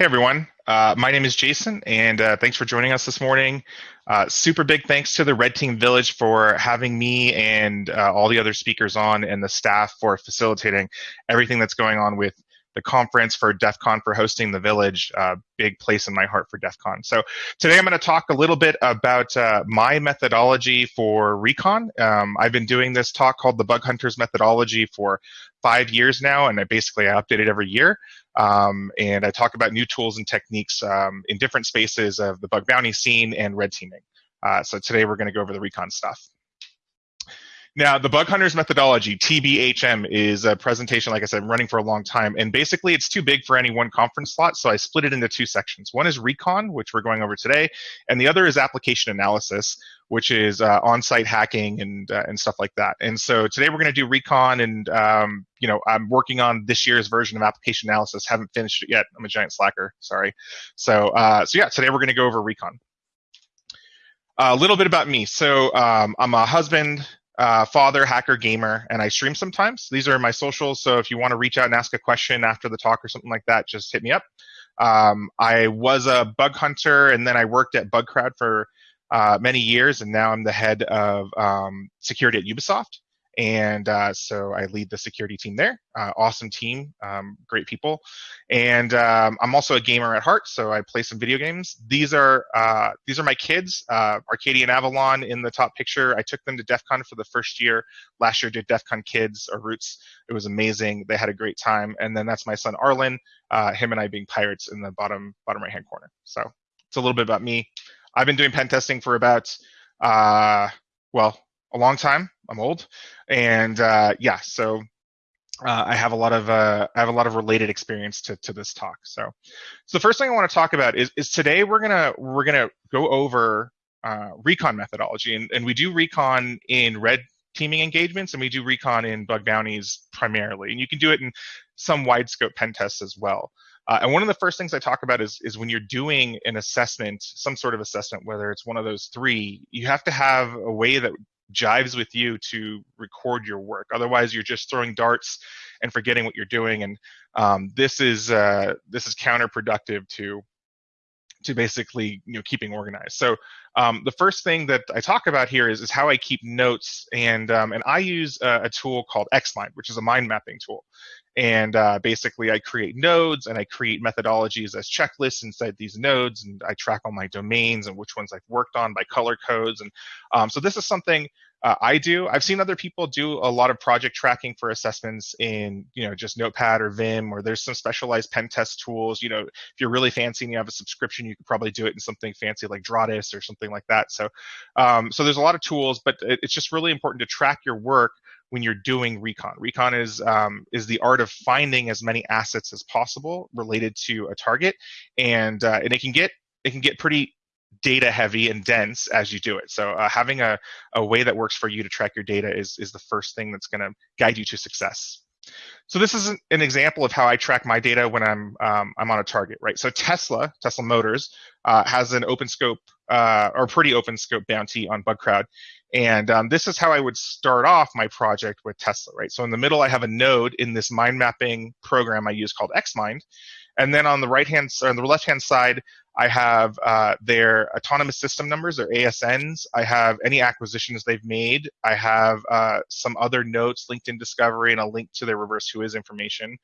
Hey everyone, uh, my name is Jason, and uh, thanks for joining us this morning. Uh, super big thanks to the Red Team Village for having me and uh, all the other speakers on, and the staff for facilitating everything that's going on with the conference for DEF CON for hosting the village. Uh, big place in my heart for DEF CON. So today I'm going to talk a little bit about uh, my methodology for recon. Um, I've been doing this talk called the Bug Hunters methodology for five years now, and I basically I update it every year. Um, and I talk about new tools and techniques um, in different spaces of the bug bounty scene and red teaming. Uh, so today we're going to go over the recon stuff. Now, the Bug Hunters methodology, TBHM, is a presentation, like I said, running for a long time. And basically, it's too big for any one conference slot. So I split it into two sections. One is recon, which we're going over today, and the other is application analysis, which is uh, on-site hacking and uh, and stuff like that. And so today we're going to do recon, and um, you know I'm working on this year's version of application analysis. Haven't finished it yet. I'm a giant slacker. Sorry. So uh, so yeah, today we're going to go over recon. A little bit about me. So um, I'm a husband, uh, father, hacker, gamer, and I stream sometimes. These are my socials. So if you want to reach out and ask a question after the talk or something like that, just hit me up. Um, I was a bug hunter, and then I worked at Bugcrowd for uh, many years, and now I'm the head of um, security at Ubisoft. And uh, so I lead the security team there. Uh, awesome team, um, great people. And um, I'm also a gamer at heart, so I play some video games. These are uh, these are my kids, uh, Arcadia and Avalon in the top picture. I took them to DEF CON for the first year. Last year did DEF CON Kids or Roots. It was amazing. They had a great time. And then that's my son Arlen, uh, him and I being pirates in the bottom bottom right hand corner. So it's a little bit about me. I've been doing pen testing for about, uh, well, a long time. I'm old, and uh, yeah, so uh, I have a lot of uh, I have a lot of related experience to, to this talk. So, so the first thing I want to talk about is is today we're gonna we're gonna go over uh, recon methodology, and, and we do recon in red teaming engagements, and we do recon in bug bounties primarily, and you can do it in some wide scope pen tests as well. Uh, and one of the first things I talk about is, is when you're doing an assessment, some sort of assessment, whether it's one of those three, you have to have a way that jives with you to record your work. Otherwise, you're just throwing darts and forgetting what you're doing. And um, this is uh, this is counterproductive to to basically you know keeping organized. So um, the first thing that I talk about here is, is how I keep notes, and um, and I use a, a, tool called XMind, which is a mind mapping tool. And uh, basically, I create nodes and I create methodologies as checklists inside these nodes, and I track all my domains and which ones I've worked on by color codes. And um, so this is something uh, I do. I've seen other people do a lot of project tracking for assessments in, you know, just Notepad or Vim, or there's some specialized pen test tools. You know, if you're really fancy and you have a subscription, you could probably do it in something fancy like Dradis or something like that. So, um, so there's a lot of tools, but it's just really important to track your work when you're doing recon. Recon is um, is the art of finding as many assets as possible related to a target, and uh, and it can get it can get pretty data heavy and dense as you do it. So uh, having a, a way that works for you to track your data is, is the first thing that's going to guide you to success. So this is an, example of how I track my data when I'm um, I'm on a target, right? So Tesla, Tesla Motors, uh, has an open scope uh, or pretty open scope bounty on Bugcrowd, and um, this is how I would start off my project with Tesla, right? So in the middle, I have a node in this mind mapping program I use called XMind, and then on the right hand on the left hand side, I have uh, their autonomous system numbers, their ASNs. I have any acquisitions they've made. I have uh, some other notes, LinkedIn discovery, and a link to their reverse whois information.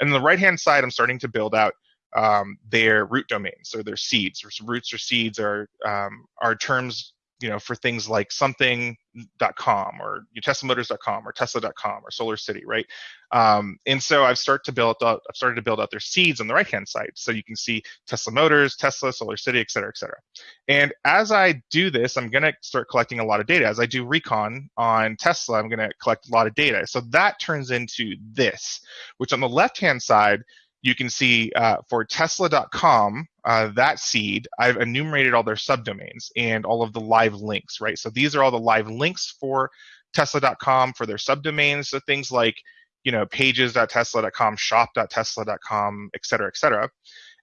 And on the right hand side, I'm starting to build out um, their root domains or their seeds. Roots or seeds are um, are terms you know, for things like something.com or teslamotors.com or tesla.com or solar city, right? Um, and so I've started to build out, I've started to build out their seeds on the right-hand side. So you can see Tesla Motors, Tesla, Solar City, et cetera, et cetera. And as I do this, I'm going to start collecting a lot of data. As I do recon on Tesla, I'm going to collect a lot of data. So that turns into this, which on the left-hand side, you can see uh, for tesla.com, uh, that seed, I've enumerated all their subdomains and all of the live links, right? So these are all the live links for tesla.com for their subdomains. So things like, you know, pages.tesla.com, shop.tesla.com, et cetera, et cetera.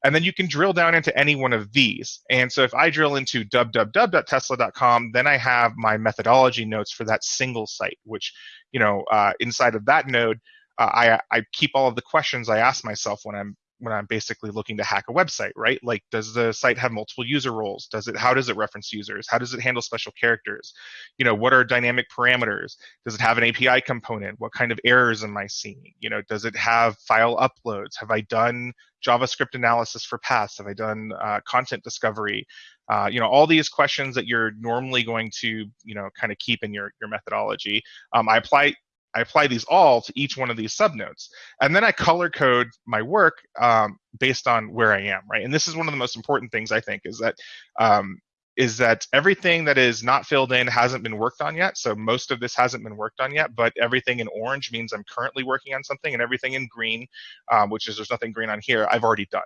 And then you can drill down into any one of these. And so if I drill into www.tesla.com, then I have my methodology notes for that single site, which, you know, uh, inside of that node, uh, I, I keep all of the questions I ask myself when I'm when I'm basically looking to hack a website, right? Like, does the site have multiple user roles? Does it? How does it reference users? How does it handle special characters? You know, what are dynamic parameters? Does it have an API component? What kind of errors am I seeing? You know, does it have file uploads? Have I done JavaScript analysis for paths? Have I done uh, content discovery? Uh, you know, all these questions that you're normally going to, you know, kind of keep in your your methodology. Um, I apply I apply these all to each one of these subnodes. And then I color code my work um, based on where I am, right? And this is one of the most important things I think is that um, is that everything that is not filled in hasn't been worked on yet. So most of this hasn't been worked on yet, but everything in orange means I'm currently working on something, and everything in green, um, which is there's nothing green on here, I've already done.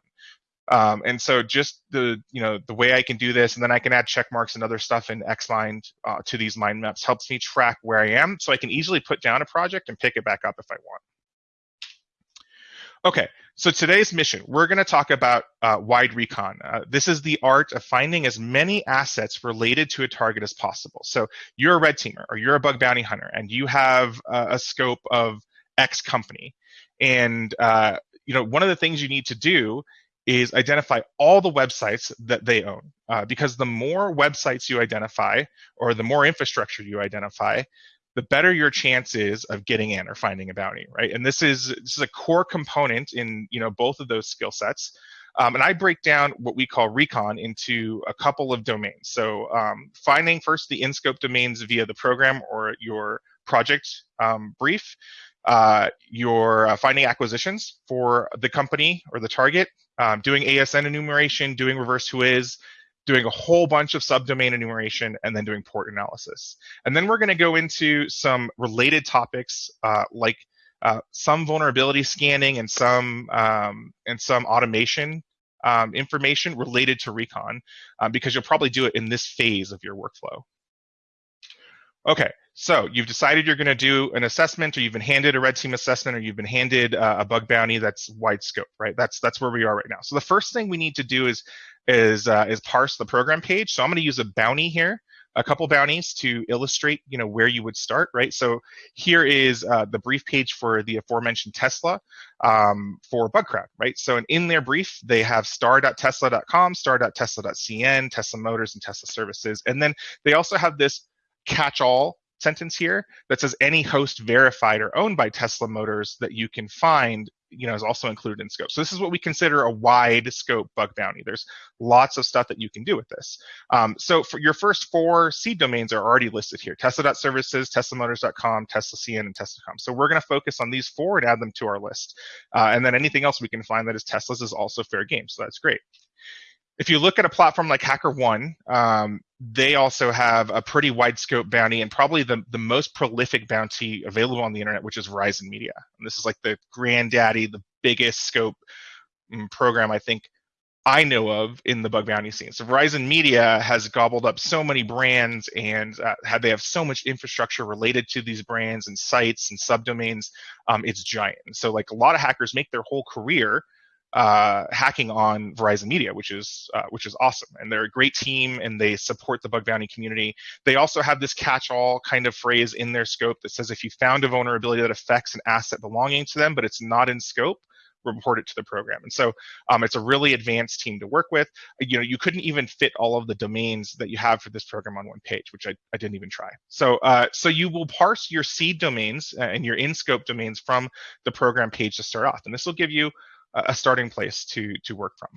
Um, and so just the you know the way I can do this, and then I can add check marks and other stuff in Xmind uh, to these mind maps helps me track where I am, so I can easily put down a project and pick it back up if I want. Okay, so today's mission, we're going to talk about uh, wide recon. Uh, this is the art of finding as many assets related to a target as possible. So you're a red teamer or you're a bug bounty hunter, and you have a scope of X company, and uh, you know one of the things you need to do is identify all the websites that they own. Uh, because the more websites you identify or the more infrastructure you identify, the better your chance is of getting in or finding a bounty, right? And this is this is a core component in you know both of those skill sets. Um, and I break down what we call recon into a couple of domains. So um, finding first the in-scope domains via the program or your project um, brief. Uh, you're uh, finding acquisitions for the company or the target um, doing ASN enumeration, doing reverse whois, doing a whole bunch of subdomain enumeration, and then doing port analysis. And then we're going to go into some related topics uh, like uh, some vulnerability scanning and some um, and some automation um, information related to recon, uh, because you'll probably do it in this phase of your workflow. Okay, so you've decided you're going to do an assessment, or you've been handed a red team assessment, or you've been handed uh, a bug bounty that's wide scope, right? That's that's where we are right now. So the first thing we need to do is is uh, is parse the program page. So I'm going to use a bounty here, a couple bounties to illustrate, you know, where you would start, right? So here is uh, the brief page for the aforementioned Tesla um, for Bugcrowd, right? So in their brief, they have star.tesla.com, star.tesla.cn, Tesla Motors, and Tesla Services, and then they also have this catch-all sentence here that says any host verified or owned by Tesla Motors that you can find, you know, is also included in scope. So this is what we consider a wide scope bug bounty. There's lots of stuff that you can do with this. Um, so for your first four seed domains are already listed here: Tesla.services, TeslaMotors.com, TeslaCN, and Tesla.com. So we're going to focus on these four and add them to our list. Uh, and then anything else we can find that is Tesla's is also fair game. So that's great if you look at a platform like HackerOne, um, they also have a pretty wide scope bounty and probably the, the most prolific bounty available on the internet, which is Verizon Media. And this is like the granddaddy, the biggest scope mm, program I think I know of in the bug bounty scene. So Verizon Media has gobbled up so many brands and uh, have, they have so much infrastructure related to these brands and sites and subdomains. Um, it's giant. So like a lot of hackers make their whole career uh, hacking on Verizon Media, which is uh, which is awesome. And they're a great team, and they support the bug bounty community. They also have this catch-all kind of phrase in their scope that says if you found a vulnerability that affects an asset belonging to them, but it's not in scope, report it to the program. And so um, it's a really advanced team to work with. You know, you couldn't even fit all of the domains that you have for this program on one page, which I, I didn't even try. So uh, so you will parse your seed domains uh, and your in-scope domains from the program page to start off, and this will give you a starting place to, to work from.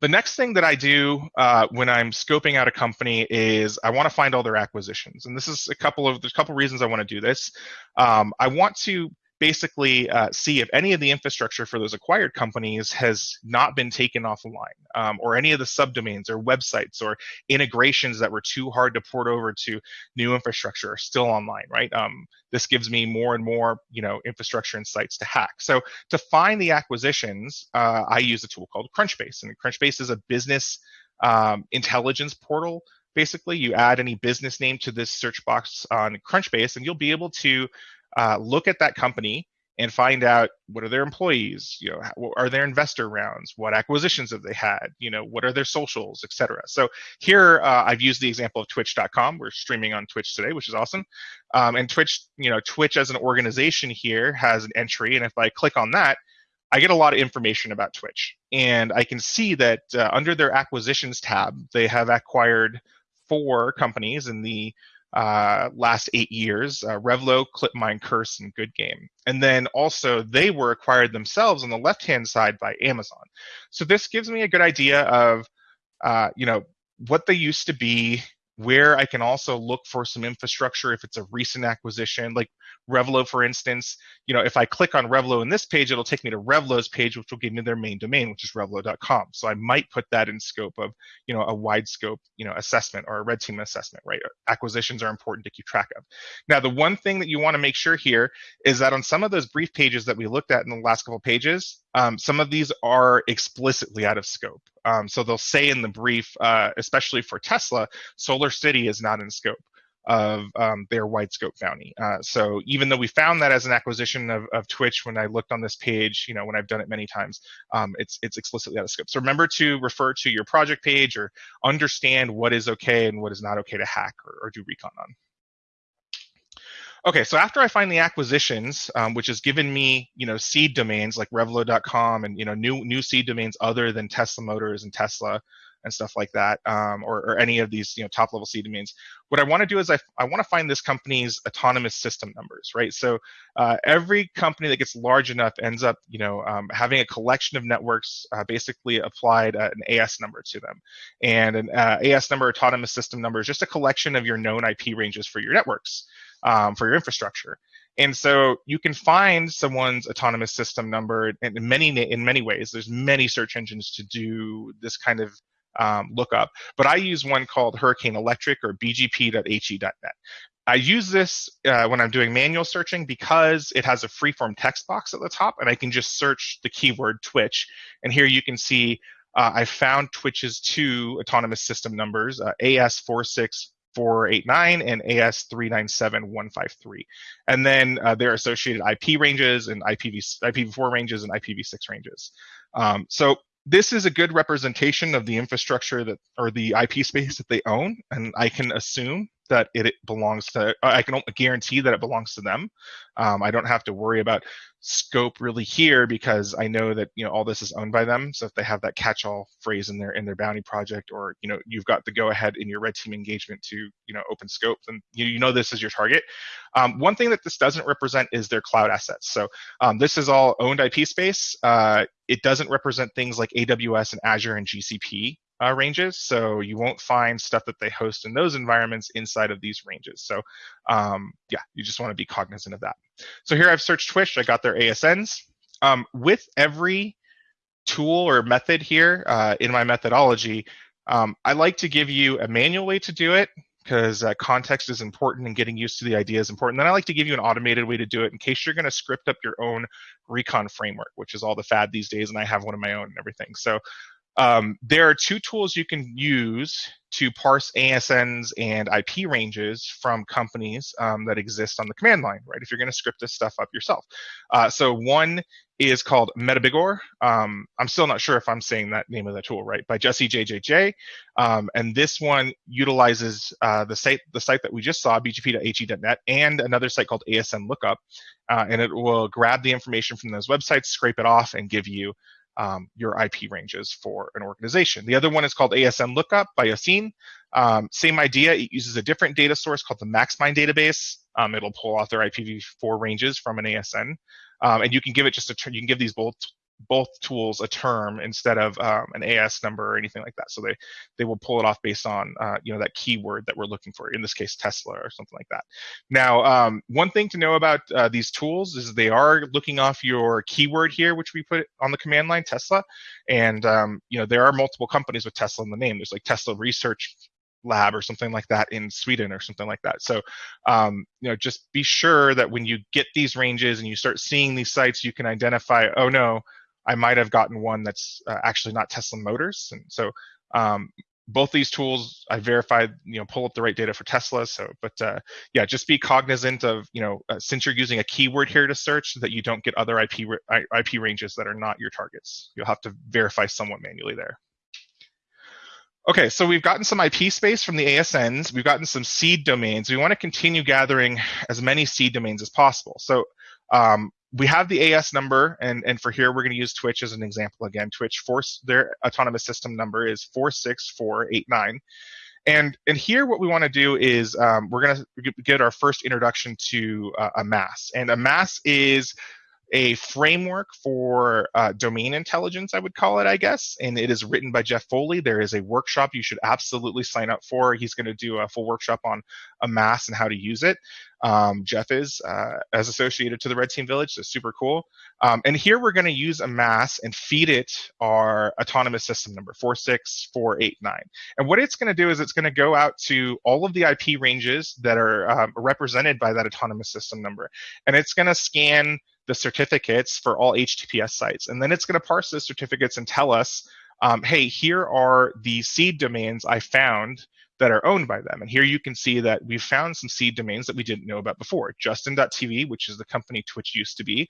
The next thing that I do uh, when I'm scoping out a company is I want to find all their acquisitions, and this is a couple of there's a couple reasons I want to do this. Um, I want to basically uh, see if any of the infrastructure for those acquired companies has not been taken offline, um, or any of the subdomains or websites or integrations that were too hard to port over to new infrastructure are still online, right? Um, this gives me more and more, you know, infrastructure and sites to hack. So to find the acquisitions, uh, I use a tool called Crunchbase, and Crunchbase is a business um, intelligence portal basically you add any business name to this search box on crunchbase and you'll be able to uh, look at that company and find out what are their employees you know are their investor rounds what acquisitions have they had you know what are their socials etc so here uh, i've used the example of twitch.com we're streaming on twitch today which is awesome. Um, and twitch you know twitch as an organization here has an entry and if i click on that I get a lot of information about Twitch. And I can see that uh, under their acquisitions tab, they have acquired four companies in the uh, last eight years uh, Revlo, ClipMine, Curse, and Good Game. And then also they were acquired themselves on the left hand side by Amazon. So this gives me a good idea of, uh, you know, what they used to be, where I can also look for some infrastructure if it's a recent acquisition, like Revlo, for instance. You know, if I click on Revlo in this page, it'll take me to Revlo's page, which will give me their main domain, which is revlo.com. So I might put that in scope of, you know, a wide scope, you know, assessment or a red team assessment, right? Acquisitions are important to keep track of. Now, the one thing that you want to make sure here is that on some of those brief pages that we looked at in the last couple pages, um, some of these are explicitly out of scope. Um, so they'll say in the brief, uh, especially for Tesla, Solar City is not in scope of um, their wide scope bounty. Uh, so even though we found that as an acquisition of, of Twitch, when I looked on this page, you know, when I've done it many times, um, it's it's explicitly out of scope. So remember to refer to your project page or understand what is okay and what is not okay to hack or, or do recon on. Okay, so after I find the acquisitions, um, which has given me, you know, seed domains like Revlo.com and you know new new seed domains other than Tesla Motors and Tesla and stuff like that, um, or, or, any of these, you know, top level seed domains. What I want to do is I, I want to find this company's autonomous system numbers, right? So uh, every company that gets large enough ends up, you know, um, having a collection of networks uh, basically applied uh, an AS number to them, and an uh, AS number, autonomous system number, is just a collection of your known IP ranges for your networks um, for your infrastructure. And so you can find someone's autonomous system number in many in many ways. There's many search engines to do this kind of um, lookup, but I use one called Hurricane Electric or bgp.he.net. I use this uh, when I'm doing manual searching because it has a freeform text box at the top, and I can just search the keyword Twitch. And here you can see uh, I found Twitch's two autonomous system numbers, uh, AS46 489 and AS397153. And then uh, their associated IP ranges and IPv, IPv4 ranges and IPv6 ranges. Um, so this is a good representation of the infrastructure that or the IP space that they own, and I can assume that it, belongs to. I can guarantee that it belongs to them. Um, I don't have to worry about scope really here because I know that you know all this is owned by them. So if they have that catch-all phrase in their in their bounty project, or you know you've got the go-ahead in your red team engagement to you know open scope, then you, you know this is your target. Um, one thing that this doesn't represent is their cloud assets. So um, this is all owned IP space. Uh, it doesn't represent things like AWS and Azure and GCP uh, ranges. So you won't find stuff that they host in those environments inside of these ranges. So um, yeah, you just want to be cognizant of that. So here I've searched Twitch. I got their ASNs. Um, with every tool or method here uh, in my methodology, um, I like to give you a manual way to do it because uh, context is important and getting used to the idea is important. Then I like to give you an automated way to do it in case you're going to script up your own recon framework, which is all the fad these days, and I have one of my own and everything. So um, there are two tools you can use to parse ASNs and IP ranges from companies um, that exist on the command line, right? If you're going to script this stuff up yourself. Uh, so one is called Metabigor. Um, I'm still not sure if I'm saying that name of the tool right, by Jesse JJJ. Um, and this one utilizes uh, the site the site that we just saw, bgp.he.net, and another site called ASN Lookup, uh, and it will grab the information from those websites, scrape it off, and give you um, your IP ranges for an organization. The other one is called ASN Lookup by Yassine. Um, same idea, it uses a different data source called the MaxMind database. Um, it'll pull out their IPv4 ranges from an ASN. Um, and you can give it just a, you can give these both both tools a term instead of um, an AS number or anything like that. So they they will pull it off based on uh, you know that keyword that we're looking for. In this case, Tesla or something like that. Now, um, one thing to know about uh, these tools is they are looking off your keyword here, which we put on the command line, Tesla, and um, you know there are multiple companies with Tesla in the name. There's like Tesla Research lab or something like that in Sweden or something like that. So, um, you know, just be sure that when you get these ranges and you start seeing these sites, you can identify, oh no, I might have gotten one that's uh, actually not Tesla Motors. And so um, both these tools, I verified, you know, pull up the right data for Tesla. So, but uh, yeah, just be cognizant of, you know, uh, since you're using a keyword here to search, that you don't get other IP IP ranges that are not your targets. You'll have to verify somewhat manually there. Okay, so we've gotten some IP space from the ASNs. We've gotten some seed domains. We want to continue gathering as many seed domains as possible. So um, we have the AS number, and, and for here we're going to use Twitch as an example again. Twitch force their autonomous system number is 46489. And, and here what we want to do is um, we're going to get our first introduction to uh, Amass. And Amass is a framework for uh, domain intelligence, I would call it, I guess. And it is written by Jeff Foley. There is a workshop you should absolutely sign up for. He's going to do a full workshop on Amass and how to use it. Um, Jeff is uh, as associated to the Red Team Village, so super cool. Um, and here we're going to use Amass and feed it our autonomous system number 46489. And what it's going to do is it's going to go out to all of the IP ranges that are um, represented by that autonomous system number, and it's going to scan the certificates for all HTTPS sites. And then it's going to parse those certificates and tell us, um, hey, here are the seed domains I found that are owned by them. And here you can see that we found some seed domains that we didn't know about before. Justin.tv, which is the company Twitch used to be,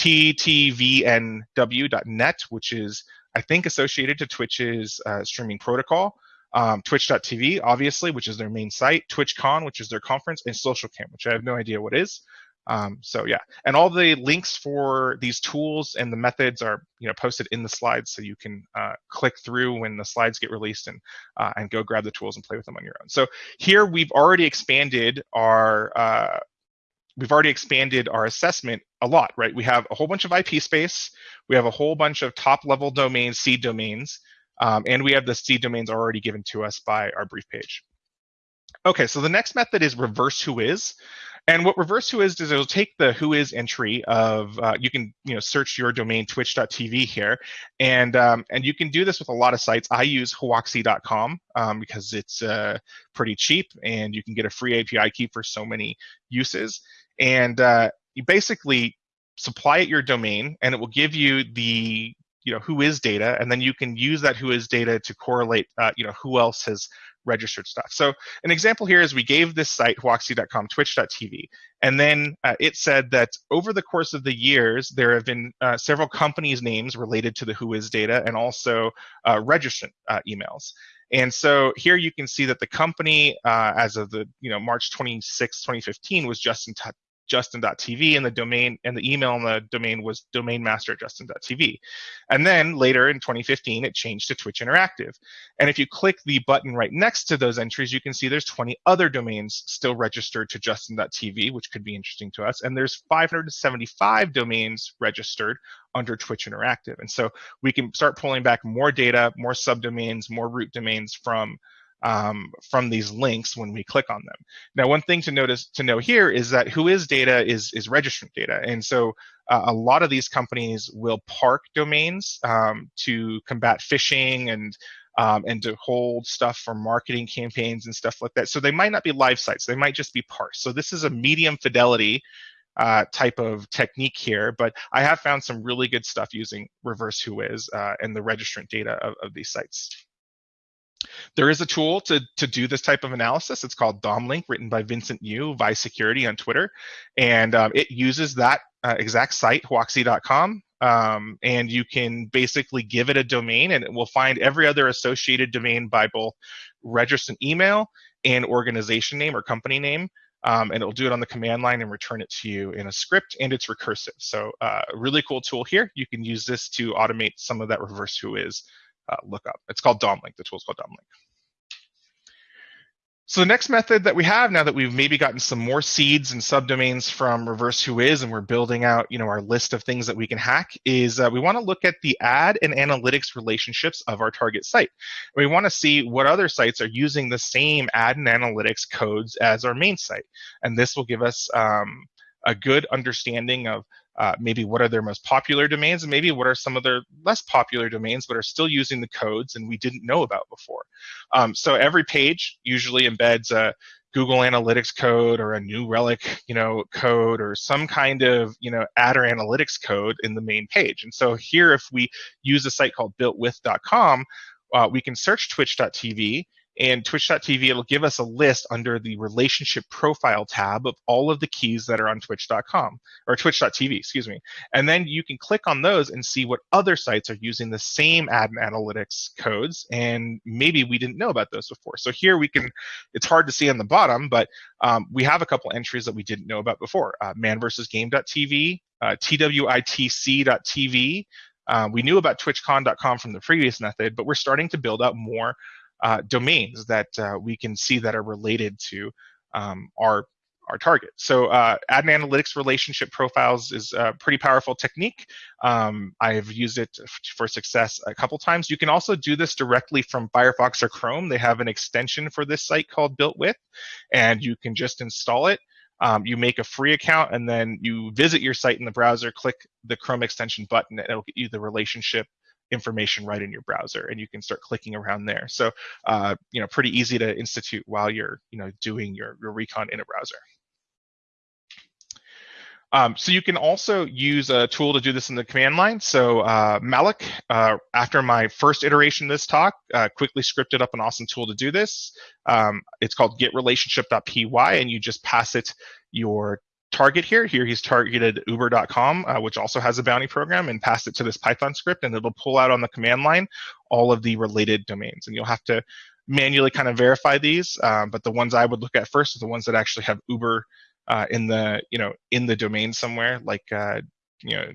ttvnw.net, which is, I think, associated to Twitch's uh, streaming protocol. Um, Twitch.tv, obviously, which is their main site, TwitchCon, which is their conference, and SocialCam, which I have no idea what is. Um, so yeah, and all the links for these tools and the methods are you know posted in the slides, so you can uh, click through when the slides get released and uh, and go grab the tools and play with them on your own. So here we've already expanded our uh, we've already expanded our assessment a lot, right? We have a whole bunch of IP space, we have a whole bunch of top level domains, seed domains, um, and we have the seed domains already given to us by our brief page. Okay, so the next method is reverse whois. And what reverse whois is it'll take the whois entry of uh, you can you know search your domain twitch.tv here, and um, and you can do this with a lot of sites. I use Whoxy.com um, because it's uh, pretty cheap and you can get a free API key for so many uses. And uh, you basically supply it your domain, and it will give you the you know whois data, and then you can use that whois data to correlate uh, you know who else has registered stuff. So an example here is we gave this site, Whoxy.com, twitch.tv, and then uh, it said that over the course of the years, there have been uh, several companies' names related to the whois data and also uh, registrant uh, emails. And so here you can see that the company, uh, as of the you know March 26, 2015, was Justin justin.tv and the domain and the email in the domain was domainmaster justin.tv. And then later in 2015, it changed to Twitch Interactive. And if you click the button right next to those entries, you can see there's 20 other domains still registered to justin.tv, which could be interesting to us. And there's 575 domains registered under Twitch Interactive. And so we can start pulling back more data, more subdomains, more root domains from um, from these links when we click on them. Now, one thing to notice to know here is that whois data is is registrant data, and so uh, a lot of these companies will park domains um, to combat phishing and um, and to hold stuff for marketing campaigns and stuff like that. So they might not be live sites; they might just be parsed. So this is a medium fidelity uh, type of technique here, but I have found some really good stuff using reverse whois uh, and the registrant data of, of these sites. There is a tool to, to do this type of analysis. It's called DomLink, written by Vincent Yiu, Vice Security on Twitter. And um, it uses that uh, exact site, whoxy.com. Um, and you can basically give it a domain and it will find every other associated domain by both registered email and organization name or company name. Um, and it'll do it on the command line and return it to you in a script, and it's recursive. So, uh, really cool tool here. You can use this to automate some of that reverse whois uh, lookup. It's called DomLink. The tool's called DomLink. So the next method that we have now that we've maybe gotten some more seeds and subdomains from reverse whois and we're building out you know our list of things that we can hack is uh, we want to look at the ad and analytics relationships of our target site. We want to see what other sites are using the same ad and analytics codes as our main site. And this will give us um, a good understanding of uh, maybe what are their most popular domains and maybe what are some of their less popular domains but are still using the codes and we didn't know about before. Um, so every page usually embeds a Google Analytics code or a New Relic, you know, code or some kind of, you know, ad or analytics code in the main page. And so here, if we use a site called builtwith.com, uh, we can search twitch.tv and twitch.tv, it'll give us a list under the relationship profile tab of all of the keys that are on twitch.com or twitch.tv, excuse me. And then you can click on those and see what other sites are using the same ad analytics codes. And maybe we didn't know about those before. So here we can, it's hard to see on the bottom, but um, we have a couple entries that we didn't know about before. Uh, manversusgame.tv, uh, twitc.tv. Uh, we knew about twitchcon.com from the previous method, but we're starting to build out more uh, domains that uh, we can see that are related to um, our our target. So uh, analytics relationship profiles is a pretty powerful technique. Um, I've used it for success a couple times. You can also do this directly from Firefox or Chrome. They have an extension for this site called Built With, and you can just install it. Um, you make a free account and then you visit your site in the browser, click the Chrome extension button, and it'll get you the relationship information right in your browser and you can start clicking around there. So, uh, you know, pretty easy to institute while you're, you know, doing your, your recon in a browser. Um, so you can also use a tool to do this in the command line. So uh, Malik, uh, after my first iteration of this talk, uh, quickly scripted up an awesome tool to do this. Um, it's called getrelationship.py, and you just pass it your target here. Here he's targeted uber.com, uh, which also has a bounty program, and passed it to this Python script, and it'll pull out on the command line all of the related domains. And you'll have to manually kind of verify these, um, but the ones I would look at first are the ones that actually have Uber uh, in the you know in the domain somewhere, like uh, you know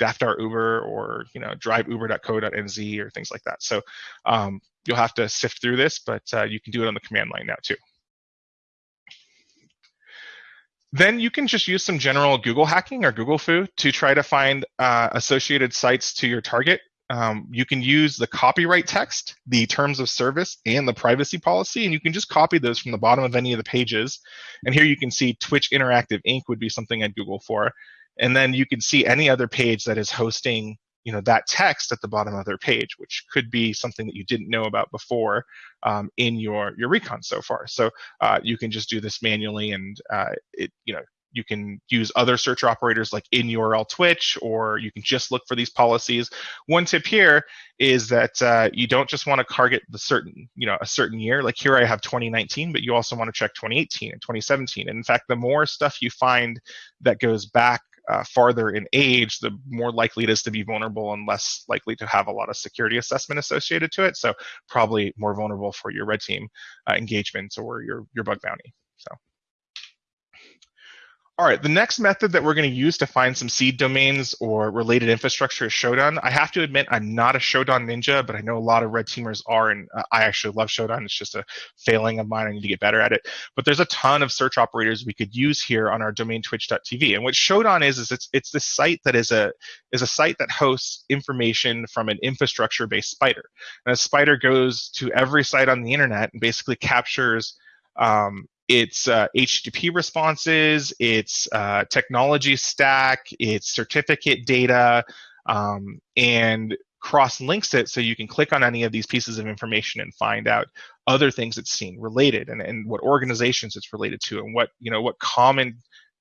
Daftar Uber or you know driveuber.co.nz or things like that. So um, you'll have to sift through this, but uh, you can do it on the command line now too. Then you can just use some general Google hacking or Google fu to try to find uh, associated sites to your target. Um, you can use the copyright text, the terms of service, and the privacy policy, and you can just copy those from the bottom of any of the pages. And here you can see Twitch Interactive Inc. would be something I'd Google for. And then you can see any other page that is hosting you know that text at the bottom of their page, which could be something that you didn't know about before um, in your your recon so far. So uh, you can just do this manually, and uh, it you know you can use other search operators like in URL Twitch, or you can just look for these policies. One tip here is that uh, you don't just want to target the certain, you know, a certain year. Like here I have 2019, but you also want to check 2018 and 2017. And in fact, the more stuff you find that goes back uh, farther in age, the more likely it is to be vulnerable and less likely to have a lot of security assessment associated to it. So probably more vulnerable for your red team uh, engagements or your, your bug bounty. So. All right, the next method that we're going to use to find some seed domains or related infrastructure is Shodan. I have to admit, I'm not a Shodan ninja, but I know a lot of red teamers are, and uh, I actually love Shodan. It's just a failing of mine. I need to get better at it. But there's a ton of search operators we could use here on our domain twitch.tv. And what Shodan is, is it's it's this site that is a is a site that hosts information from an infrastructure-based spider. And a spider goes to every site on the internet and basically captures um, its uh, HTTP responses, its uh, technology stack, its certificate data, um, and cross links it so you can click on any of these pieces of information and find out other things it's seen related and, and what organizations it's related to and what you know what common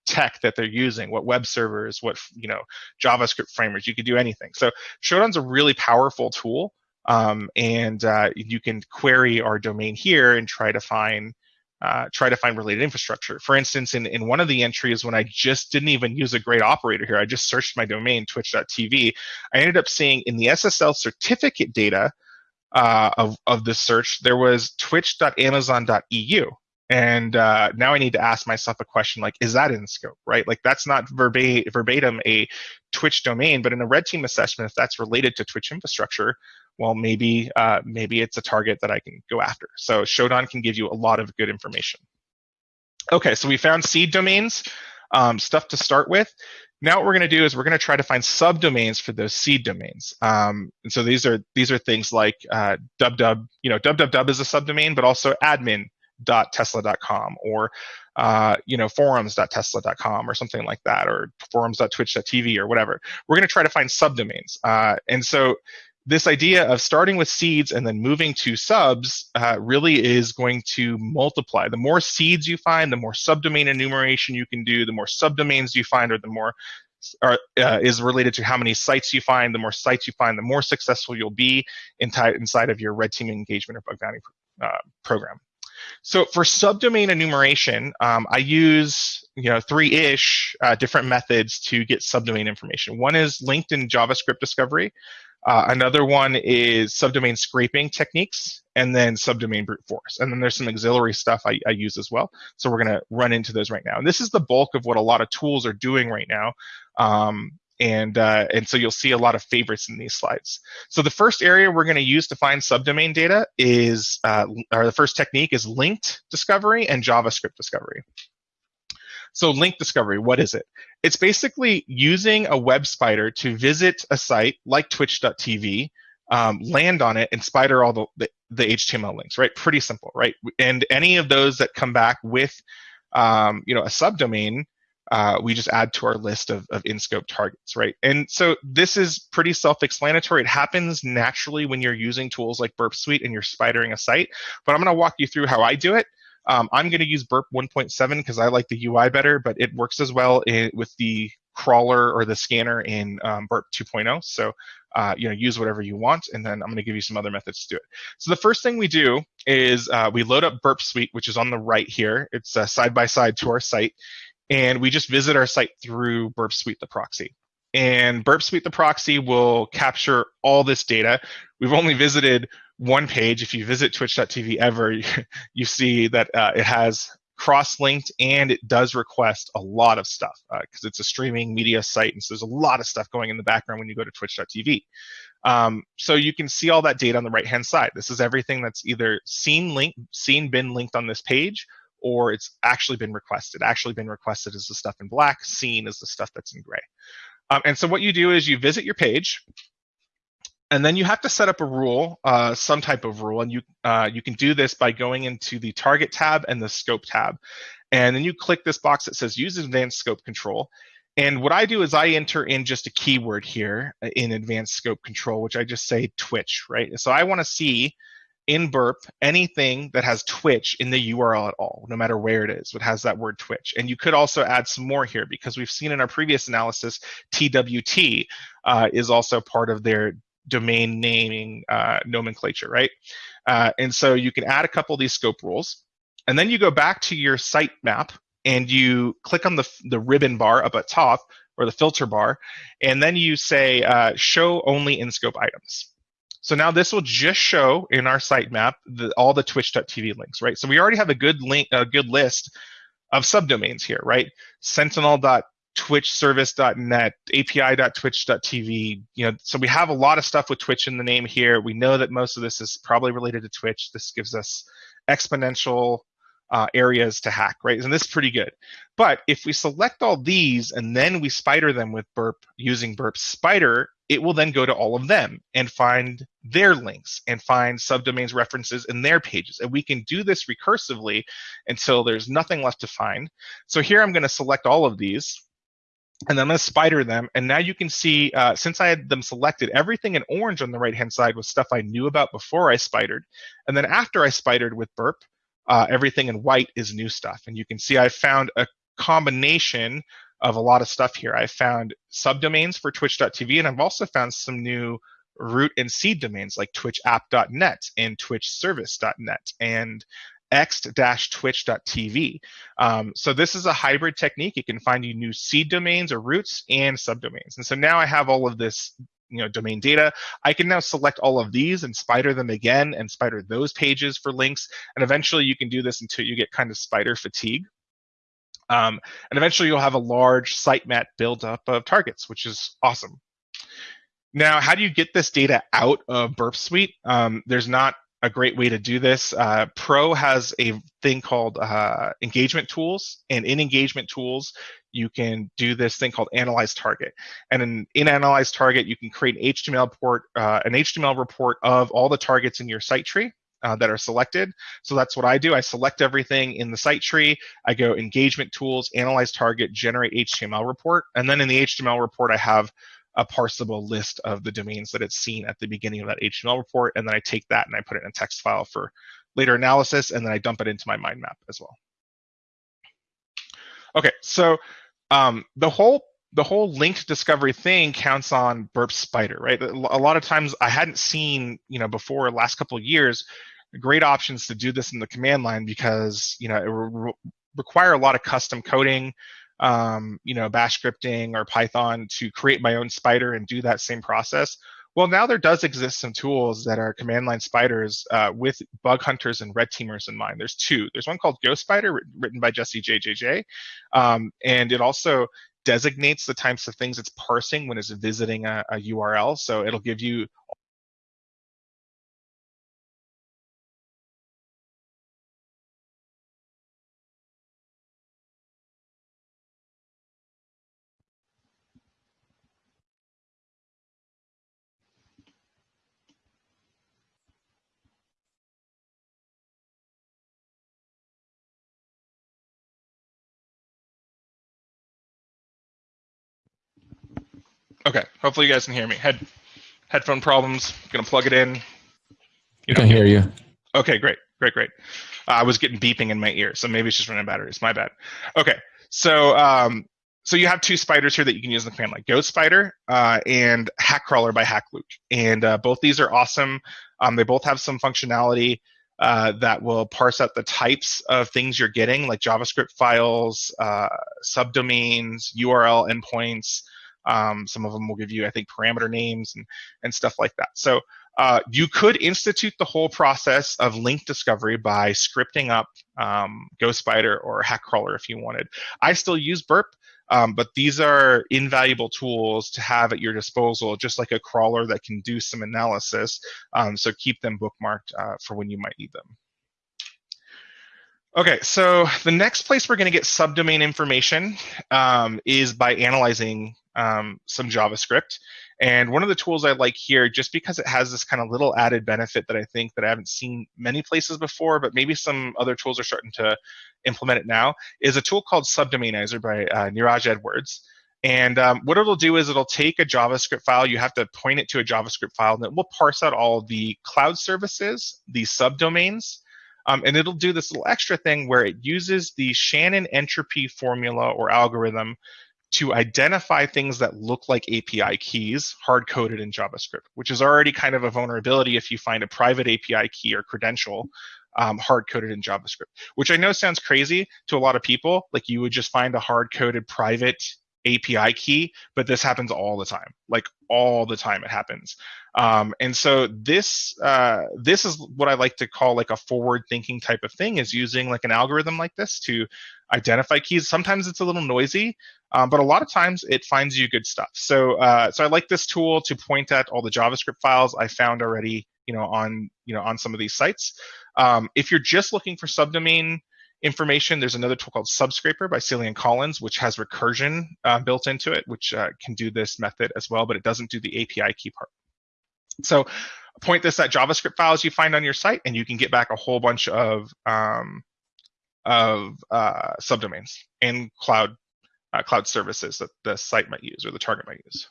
tech that they're using what web servers what you know javascript framers you could do anything. So shodan's a really powerful tool um, and uh, you can query our domain here and try to find uh, try to find related infrastructure. For instance, in, in one of the entries, when I just didn't even use a great operator here, I just searched my domain, twitch.tv, I ended up seeing in the SSL certificate data uh, of, of the search, there was twitch.amazon.eu. And uh, now I need to ask myself a question like, is that in scope, right? Like that's not verbatim, verbatim a Twitch domain, but in a red team assessment, if that's related to Twitch infrastructure, well, maybe uh, maybe it's a target that I can go after. So Shodan can give you a lot of good information. Okay, so we found seed domains, um, stuff to start with. Now what we're going to do is we're going to try to find subdomains for those seed domains. Um, and so these are these are things like uh, dubdub, you know, www is a subdomain, but also admin forums.tesla.com or uh, you know forums.tesla.com or something like that or forums.twitch.tv or whatever we're going to try to find subdomains uh, and so this idea of starting with seeds and then moving to subs uh, really is going to multiply. The more seeds you find, the more subdomain enumeration you can do, the more subdomains you find, or the more are, uh, is related to how many sites you find. The more sites you find, the more successful you'll be inside of your red team engagement or bug bounty uh, program. So for subdomain enumeration, um, I use you know three-ish uh, different methods to get subdomain information. One is linked in JavaScript discovery. Uh, another one is subdomain scraping techniques, and then subdomain brute force. And then there's some auxiliary stuff I, I use as well. So we're going to run into those right now. And this is the bulk of what a lot of tools are doing right now. Um, and uh, and so you'll see a lot of favorites in these slides. So the first area we're going to use to find subdomain data is, uh, or the first technique is linked discovery and JavaScript discovery. So link discovery, what is it? It's basically using a web spider to visit a site like twitch.tv, um, land on it, and spider all the, the, the, HTML links, right? Pretty simple, right? And any of those that come back with, um, you know, a subdomain, uh, we just add to our list of, of in-scope targets, right? And so this is pretty self-explanatory. It happens naturally when you're using tools like Burp Suite and you're spidering a site, but I'm gonna walk you through how I do it. Um, I'm going to use Burp 1.7 because I like the UI better, but it works as well in, with the crawler or the scanner in um, Burp 2.0. So, uh, you know, use whatever you want, and then I'm going to give you some other methods to do it. So the first thing we do is uh, we load up Burp Suite, which is on the right here. It's uh, side by side to our site, and we just visit our site through Burp Suite, the proxy. And Burp Suite, the proxy, will capture all this data. We've only visited one page. If you visit twitch.tv ever, you, see that uh, it has cross-linked and it does request a lot of stuff because uh, it's a streaming media site and so there's a lot of stuff going in the background when you go to twitch.tv um, so you can see all that data on the right hand side this is everything that's either seen link seen been linked on this page or it's actually been requested actually been requested is the stuff in black seen is the stuff that's in gray um, and so what you do is you visit your page and then you have to set up a rule, uh, some type of rule, and you uh, you can do this by going into the Target tab and the Scope tab, and then you click this box that says Use Advanced Scope Control. And what I do is I enter in just a keyword here uh, in Advanced Scope Control, which I just say Twitch, right? So I want to see in Burp anything that has Twitch in the URL at all, no matter where it is, it has that word Twitch. And you could also add some more here because we've seen in our previous analysis, TWT uh, is also part of their domain naming uh, nomenclature, right? Uh, and so you can add a couple of these scope rules. And then you go back to your site map and you click on the, the ribbon bar up at top or the filter bar, and then you say uh, show only in scope items. So now this will just show in our sitemap the, all the twitch.tv links, right? So we already have a good link, a good list of subdomains here, right? Sentinel.twitchservice.net, api.twitch.tv. You know, so we have a lot of stuff with Twitch in the name here. We know that most of this is probably related to Twitch. This gives us exponential uh, areas to hack, right? And this is pretty good. But if we select all these and then we spider them with Burp using Burp Spider, it will then go to all of them and find their links and find subdomains references in their pages. And we can do this recursively until there's nothing left to find. So here I'm going to select all of these and then I'm going to spider them. And now you can see, uh, since I had them selected, everything in orange on the right-hand side was stuff I knew about before I spidered. And then after I spidered with Burp, uh, everything in white is new stuff. And you can see I found a combination of a lot of stuff here. I found subdomains for twitch.tv, and I've also found some new root and seed domains like twitchapp.net and twitchservice.net and x-twitch.tv. Um, so this is a hybrid technique. It can find you new seed domains or roots and subdomains. And so now I have all of this you know domain data i can now select all of these and spider them again and spider those pages for links and eventually you can do this until you get kind of spider fatigue um, and eventually you'll have a large sitemap built up of targets which is awesome now how do you get this data out of burp suite um, there's not a great way to do this. Uh, Pro has a thing called uh, engagement tools, and in engagement tools, you can do this thing called analyze target. And in, in analyze target, you can create an HTML report, uh, an HTML report of all the targets in your site tree. Uh, that are selected. So that's what I do. I select everything in the site tree. I go engagement tools, analyze target, generate HTML report. And then in the HTML report, I have a parsable list of the domains that it's seen at the beginning of that HTML report. And then I take that and I put it in a text file for later analysis, and then I dump it into my mind map as well. Okay, so um, the whole the whole linked discovery thing counts on Burp Spider, right? A lot of times I hadn't seen, you know, before last couple of years, great options to do this in the command line because you know it re- require a lot of custom coding um, you know, bash scripting or Python to create my own spider and do that same process. Well, now there does exist some tools that are command line spiders uh, with bug hunters and red teamers in mind. There's two. There's one called GoSpider, written by Jesse JJJ, um, and it also designates the types of things it's parsing when it's visiting a, a URL. So it'll give you Okay, hopefully you guys can hear me. Head headphone problems. Gonna plug it in. You can hear you. Okay, great, great, great. Uh, I was getting beeping in my ear, so maybe it's just running batteries. My bad. Okay, so um, so you have two spiders here that you can use in the command line: Ghost Spider uh, and Hack Crawler by Hack HackLuke, and uh, both these are awesome. Um, they both have some functionality. Uh, that will parse out the types of things you're getting, like JavaScript files, uh, subdomains, URL endpoints, um, some of them will give you, I think, parameter names and, and stuff like that. So uh, you could institute the whole process of link discovery by scripting up um, GhostSpider or HackCrawler if you wanted. I still use Burp, um, but these are invaluable tools to have at your disposal, just like a crawler that can do some analysis. Um, so keep them bookmarked uh, for when you might need them. Okay, so the next place we're going to get subdomain information um, is by analyzing um, some JavaScript. And one of the tools I like here, just because it has this kind of little added benefit that I think that I haven't seen many places before, but maybe some other tools are starting to implement it now, is a tool called Subdomainizer by uh, Niraj Edwards. And um, what it'll do is it'll take a JavaScript file, you have to point it to a JavaScript file, and it will parse out all the cloud services, the subdomains, um, and it'll do this little extra thing where it uses the Shannon entropy formula or algorithm to identify things that look like API keys hard coded in JavaScript, which is already kind of a vulnerability if you find a private API key or credential um, hard coded in JavaScript, which I know sounds crazy to a lot of people. Like you would just find a hard coded private API key, but this happens all the time. Like all the time it happens. Um, and so this uh, this is what I like to call like a forward thinking type of thing is using like an algorithm like this to identify keys. Sometimes it's a little noisy, um, but a lot of times it finds you good stuff. So uh, so I like this tool to point at all the JavaScript files I found already, you know, on you know on some of these sites. Um, if you're just looking for subdomain information, there's another tool called Subscraper by Cillian Collins, which has recursion uh, built into it, which uh, can do this method as well, but it doesn't do the API key part. So point this at JavaScript files you find on your site, and you can get back a whole bunch of um, of uh, subdomains and cloud uh, cloud services that the site might use or the target might use.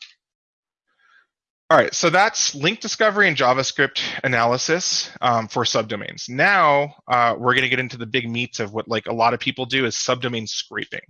All right, so that's link discovery and JavaScript analysis um, for subdomains. Now uh, we're going to get into the big meats of what like a lot of people do is subdomain scraping.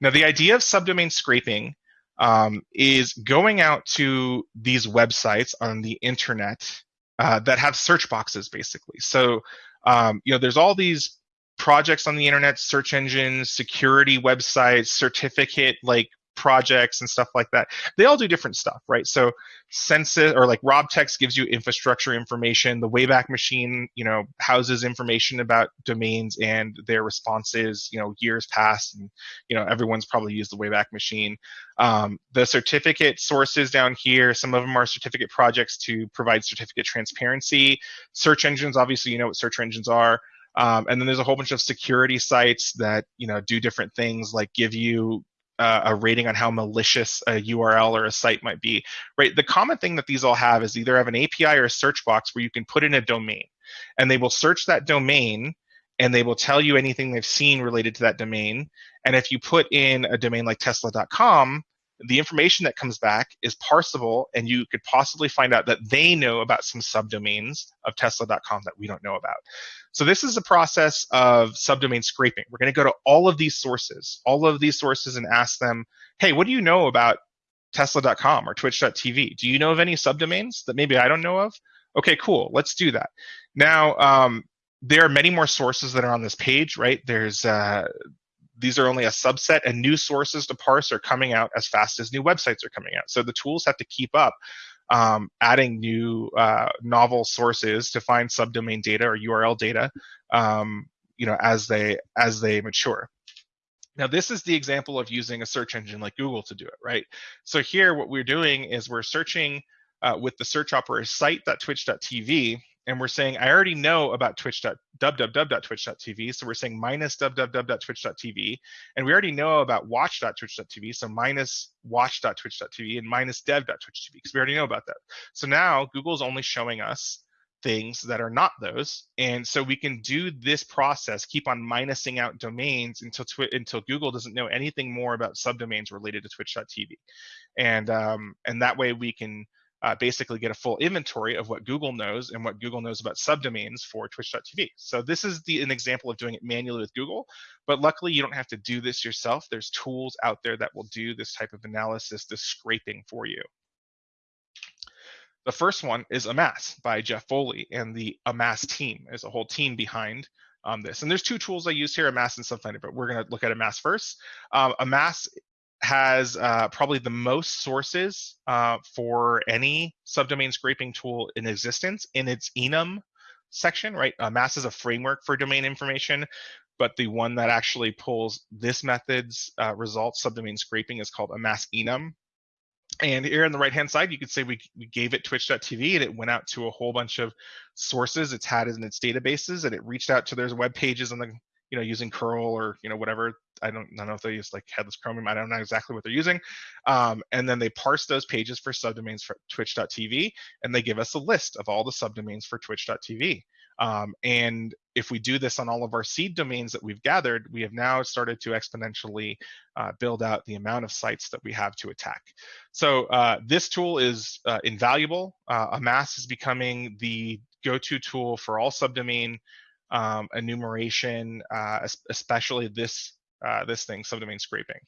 Now the idea of subdomain scraping um, is going out to these websites on the internet uh, that have search boxes, basically. So, um, you know, there's all these projects on the internet, search engines, security websites, certificate like projects and stuff like that. They all do different stuff, right? So census or like RobTex gives you infrastructure information. The Wayback Machine, you know, houses information about domains and their responses, you know, years past, and you know, everyone's probably used the Wayback Machine. Um, the certificate sources down here, some of them are certificate projects to provide certificate transparency. Search engines, obviously, you know what search engines are. Um, and then there's a whole bunch of security sites that you know do different things, like give you uh, a rating on how malicious a URL or a site might be, right? The common thing that these all have is either have an API or a search box where you can put in a domain, and they will search that domain and they will tell you anything they've seen related to that domain. And if you put in a domain like Tesla.com, the information that comes back is parsable, and you could possibly find out that they know about some subdomains of Tesla.com that we don't know about. So this is a process of subdomain scraping. We're going to go to all of these sources, all of these sources, and ask them, hey, what do you know about Tesla.com or Twitch.tv? Do you know of any subdomains that maybe I don't know of? Okay, cool. Let's do that. Now, um, there are many more sources that are on this page, right? There's uh, these are only a subset, and new sources to parse are coming out as fast as new websites are coming out. So the tools have to keep up, um, adding new uh, novel sources to find subdomain data or URL data, um, you know, as they as they mature. Now, this is the example of using a search engine like Google to do it, right? So here, what we're doing is we're searching uh, with the search operator site.twitch.tv, and we're saying, I already know about Twitch twitch.www.twitch.tv, so we're saying minus www.twitch.tv, and we already know about watch.twitch.tv, so minus watch.twitch.tv and minus dev.twitch.tv, because we already know about that. So now Google's only showing us things that are not those, and so we can do this process, keep on minusing out domains until Twi- until Google doesn't know anything more about subdomains related to twitch.tv, and um, and that way we can uh, basically get a full inventory of what Google knows and what Google knows about subdomains for twitch.tv. So this is the, an example of doing it manually with Google, but luckily you don't have to do this yourself. There's tools out there that will do this type of analysis, this scraping for you. The first one is Amass by Jeff Foley and the Amass team. There's a whole team behind um, this. And there's two tools I use here, Amass and Subfinder, but we're going to look at Amass first. Um, Amass has uh, probably the most sources uh, for any subdomain scraping tool in existence in its enum section, right? Uh, Amass is a framework for domain information, but the one that actually pulls this method's uh, results, subdomain scraping, is called a mass enum. And here on the right hand side, you could say we, we gave it twitch.tv and it went out to a whole bunch of sources it's had in its databases and it reached out to their web pages on the you know using curl or you know whatever I don't, I don't know if they use like headless chromium. I don't know exactly what they're using. Um, and then they parse those pages for subdomains for twitch.tv, and they give us a list of all the subdomains for twitch.tv. Um, and if we do this on all of our seed domains that we've gathered, we have now started to exponentially uh, build out the amount of sites that we have to attack. So uh, this tool is uh, invaluable. Uh, Amass is becoming the go-to tool for all subdomain um, enumeration, uh, especially this uh, this thing, subdomain scraping.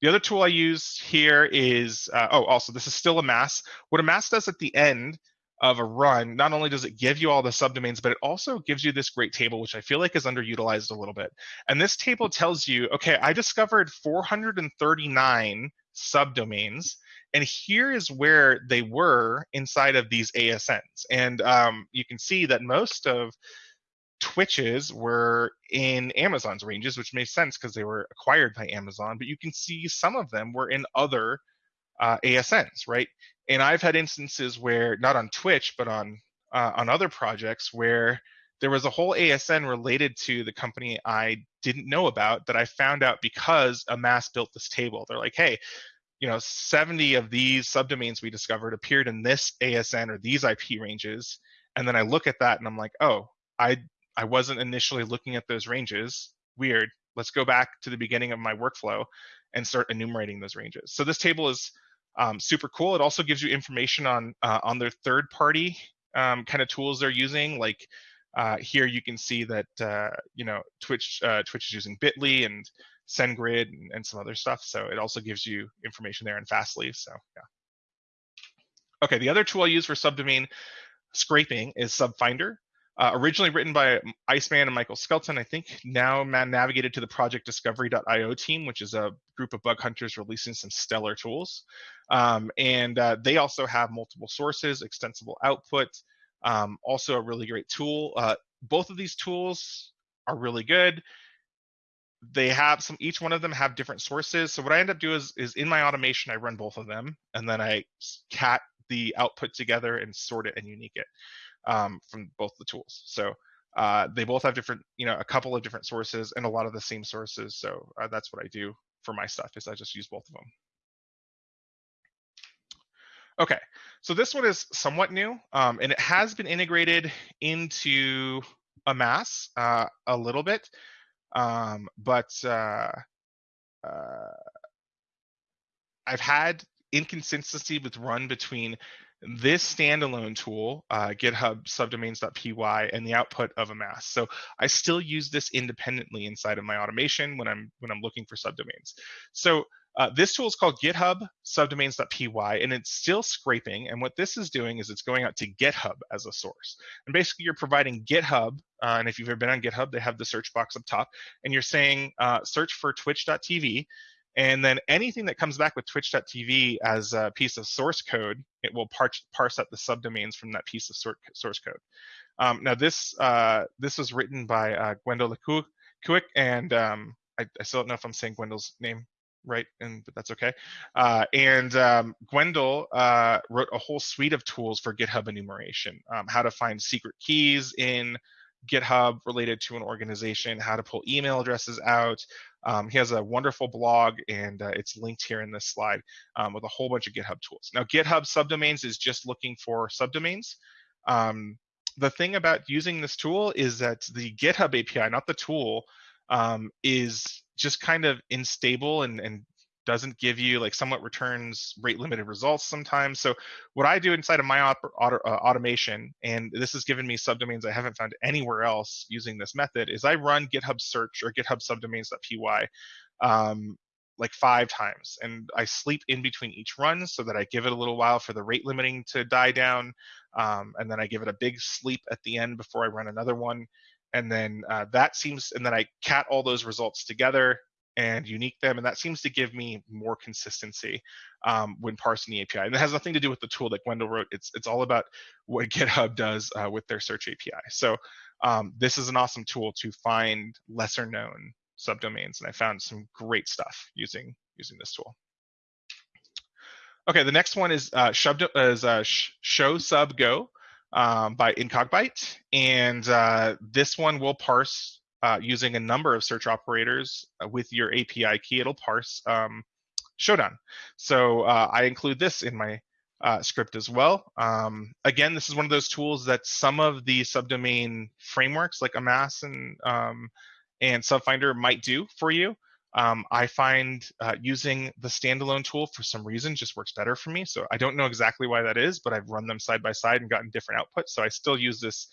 The other tool I use here is, uh, oh, also this is still Amass. What Amass does at the end of a run, not only does it give you all the subdomains, but it also gives you this great table, which I feel like is underutilized a little bit. And this table tells you, okay, I discovered 439 subdomains, and here is where they were inside of these ASNs. And um, you can see that most of Twitches were in Amazon's ranges, which makes sense because they were acquired by Amazon. But you can see some of them were in other uh, ASNs, right? And I've had instances where, not on Twitch, but on uh, on other projects, where there was a whole ASN related to the company I didn't know about that I found out because Amass built this table. They're like, hey, you know, 70 of these subdomains we discovered appeared in this ASN or these IP ranges. And then I look at that and I'm like, oh, I I wasn't initially looking at those ranges. Weird. Let's go back to the beginning of my workflow and start enumerating those ranges. So this table is um, super cool. It also gives you information on uh, on their third party um, kind of tools they're using. Like uh, here you can see that uh, you know Twitch uh, Twitch is using Bitly and SendGrid and, and, some other stuff. So it also gives you information there in Fastly. So yeah. Okay, the other tool I use for subdomain scraping is Subfinder. Uh, originally written by Iceman and Michael Skelton, I think now man navigated to the Project Discovery.io team, which is a group of bug hunters releasing some stellar tools. Um, and uh, they also have multiple sources, extensible output, um, also a really great tool. Uh, both of these tools are really good. They have some, each one of them have different sources. So what I end up doing is, is in my automation, I run both of them and then I cat the output together and sort it and unique it um, from both the tools. So uh, they both have different, you know, a couple of different sources and a lot of the same sources. So uh, that's what I do for my stuff is I just use both of them. Okay, so this one is somewhat new, um, and it has been integrated into Amass uh, a little bit, um, but uh, uh, I've had inconsistency with run between this standalone tool, uh, GitHub subdomains.py, and the output of a mass. So I still use this independently inside of my automation when I'm when I'm looking for subdomains. So Uh, this tool is called GitHub subdomains.py, and it's still scraping. And what this is doing is it's going out to GitHub as a source. And basically, you're providing GitHub, uh, and if you've ever been on GitHub, they have the search box up top, and you're saying uh, search for twitch.tv. And then anything that comes back with twitch.tv as a piece of source code, it will parse, parse out the subdomains from that piece of source code. Um, now, this uh, this was written by uh, Gwendol Lekuic, and um, I, I, still don't know if I'm saying Gwendol's name right, and but that's okay. Uh, and um, Gwendol uh, wrote a whole suite of tools for GitHub enumeration, um, how to find secret keys in GitHub related to an organization, how to pull email addresses out. Um, he has a wonderful blog, and uh, it's linked here in this slide um, with a whole bunch of GitHub tools. Now, GitHub subdomains is just looking for subdomains. Um, the thing about using this tool is that the GitHub API, not the tool, um, is just kind of unstable and, and doesn't give you like somewhat returns rate limited results sometimes. So what I do inside of my auto, auto, uh, automation, and this has given me subdomains I haven't found anywhere else using this method, is I run GitHub search or GitHub subdomains.py um, like five times, and I sleep in between each run so that I give it a little while for the rate limiting to die down, um, and then I give it a big sleep at the end before I run another one and then uh, that seems and then i cat all those results together and unique them and that seems to give me more consistency um, when parsing the api and it has nothing to do with the tool that gwendol wrote. It's it's all about what github does uh, with their search api so um, this is an awesome tool to find lesser known subdomains and i found some great stuff using using this tool. Okay the next one is uh, is uh, show sub go um, by Incogbyte. And uh, this one will parse uh, using a number of search operators uh, with your API key. It'll parse um, Shodan. So uh, I include this in my uh, script as well. Um, again, this is one of those tools that some of the subdomain frameworks like Amass and um, and Subfinder might do for you. Um, I find uh, using the standalone tool for some reason just works better for me. So I don't know exactly why that is, but I've run them side by side and gotten different outputs. So I still use this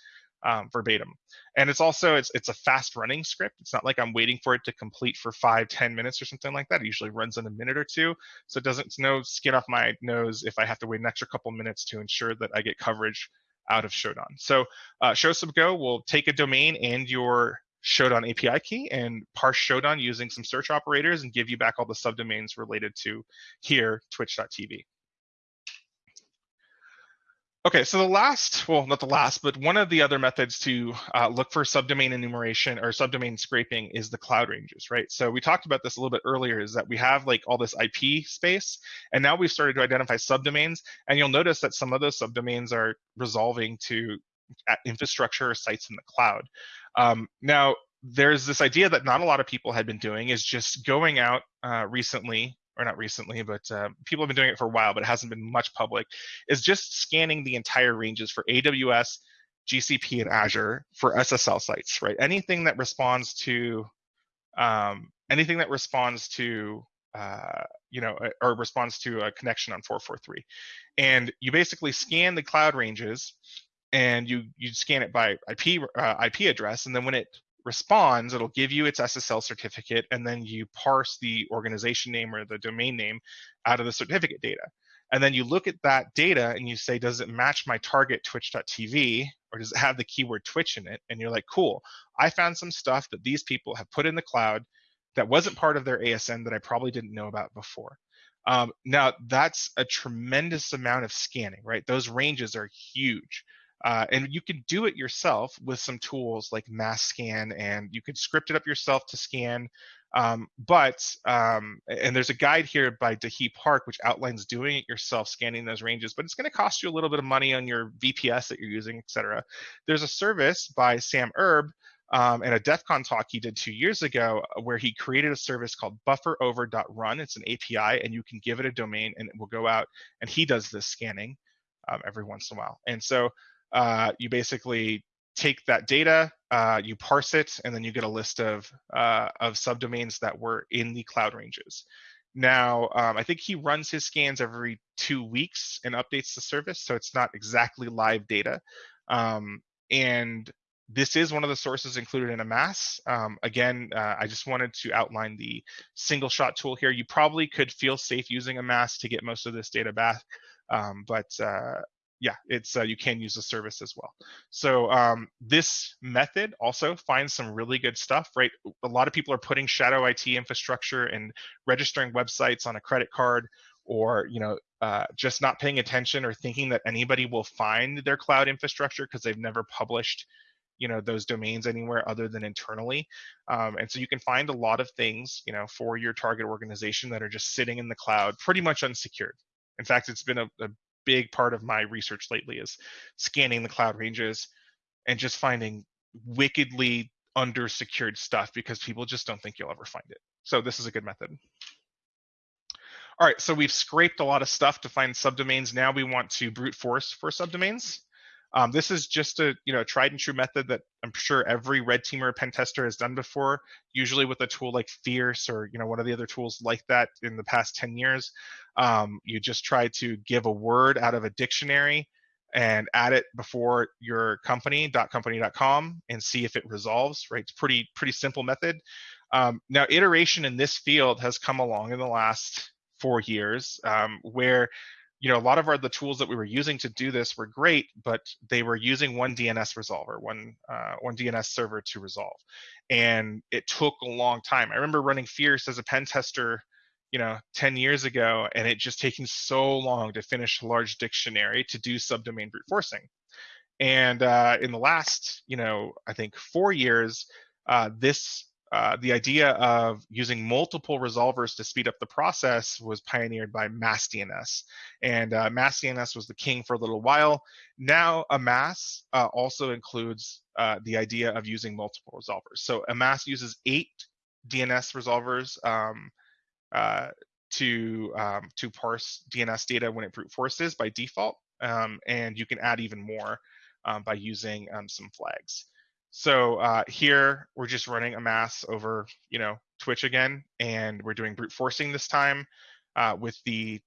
um, verbatim. And it's also, it's, it's a fast running script. It's not like I'm waiting for it to complete for five, ten minutes or something like that. It usually runs in a minute or two. So it doesn't, no skin off my nose if I have to wait an extra couple minutes to ensure that I get coverage out of Shodan. So uh, ShowSubGo will take a domain and your Shodan API key and parse Shodan using some search operators and give you back all the subdomains related to here, twitch.tv. Okay, so the last, well, not the last, but one of the other methods to uh, look for subdomain enumeration or subdomain scraping is the cloud ranges, right? So we talked about this a little bit earlier is that we have like all this IP space, and now we've started to identify subdomains, and you'll notice that some of those subdomains are resolving to infrastructure or sites in the cloud. Um, now, there's this idea that not a lot of people had been doing is just going out uh, recently or not recently, but uh, people have been doing it for a while, but it hasn't been much public, is just scanning the entire ranges for AWS, GCP, and Azure for SSL sites, right? Anything that responds to um, anything that responds to uh, you know, or responds to a connection on 443. And you basically scan the cloud ranges and you you scan it by IP uh, IP address, and then when it responds, it'll give you its SSL certificate, and then you parse the organization name or the domain name out of the certificate data. And then you look at that data and you say, does it match my target twitch.tv or does it have the keyword Twitch in it? And you're like, cool, I found some stuff that these people have put in the cloud that wasn't part of their ASN that I probably didn't know about before. Um, now, that's a tremendous amount of scanning, right? Those ranges are huge. Uh, and you can do it yourself with some tools like MassScan, and you can script it up yourself to scan. Um, but um, and there's a guide here by Dahi Park which outlines doing it yourself, scanning those ranges. But it's going to cost you a little bit of money on your VPS that you're using, etc. There's a service by Sam Erb um, and a DEF CON talk he did two years ago uh, where he created a service called bufferover.run. It's an API, and you can give it a domain, and it will go out and he does this scanning um, every once in a while. And so uh, you basically take that data, uh, you parse it, and then you get a list of, uh, of subdomains that were in the cloud ranges. Now, um, I think he runs his scans every two weeks and updates the service, so it's not exactly live data. Um, and this is one of the sources included in Amass. Um, again, uh, I just wanted to outline the single shot tool here. You probably could feel safe using Amass to get most of this data back, um, but uh, yeah, it's uh, you can use the service as well. So um, this method also finds some really good stuff, right? A lot of people are putting shadow IT infrastructure and registering websites on a credit card, or you know, uh, just not paying attention or thinking that anybody will find their cloud infrastructure because they've never published you know those domains anywhere other than internally um, and so you can find a lot of things you know for your target organization that are just sitting in the cloud pretty much unsecured in fact it's been a, a big part of my research lately is scanning the cloud ranges and just finding wickedly under secured stuff because people just don't think you'll ever find it. So this is a good method. All right, so we've scraped a lot of stuff to find subdomains. Now we want to brute force for subdomains. Um, this is just a you know tried and true method that I'm sure every red teamer pen tester has done before. Usually with a tool like Fierce or you know one of the other tools like that in the past 10 years. Um, you just try to give a word out of a dictionary and add it before your company dot .company.com and see if it resolves. Right, it's pretty pretty simple method. Um, now iteration in this field has come along in the last four years um, where you know, a lot of our the tools that we were using to do this were great, but they were using one DNS resolver, one uh, one DNS server to resolve, and it took a long time. I remember running Fierce as a pen tester, you know, 10 years ago, and it just taking so long to finish a large dictionary to do subdomain brute forcing. And uh, in the last, you know, I think four years, uh, this uh, the idea of using multiple resolvers to speed up the process was pioneered by MassDNS. And uh, MassDNS was the king for a little while. Now, Amass uh, also includes uh, the idea of using multiple resolvers. So Amass uses eight DNS resolvers um, uh, to, um, to parse DNS data when it brute forces by default. Um, and you can add even more um, by using um, some flags. So uh, here we're just running a mass over, you know, Twitch again, and we're doing brute forcing this time uh, with the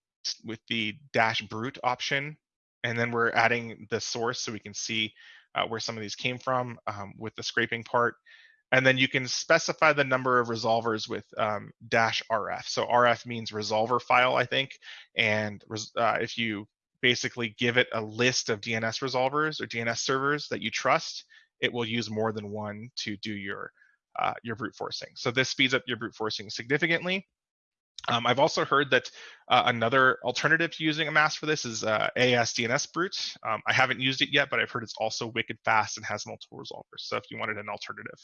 with the dash brute option, and then we're adding the source so we can see uh, where some of these came from um, with the scraping part. And then you can specify the number of resolvers with um, dash RF. So RF means resolver file, I think. And uh, if you basically give it a list of DNS resolvers or DNS servers that you trust, it will use more than one to do your uh, your brute forcing. So this speeds up your brute forcing significantly. Um, I've also heard that uh, another alternative to using Amass for this is uh, ASDNS brute. Um, I haven't used it yet, but I've heard it's also wicked fast and has multiple resolvers. So if you wanted an alternative.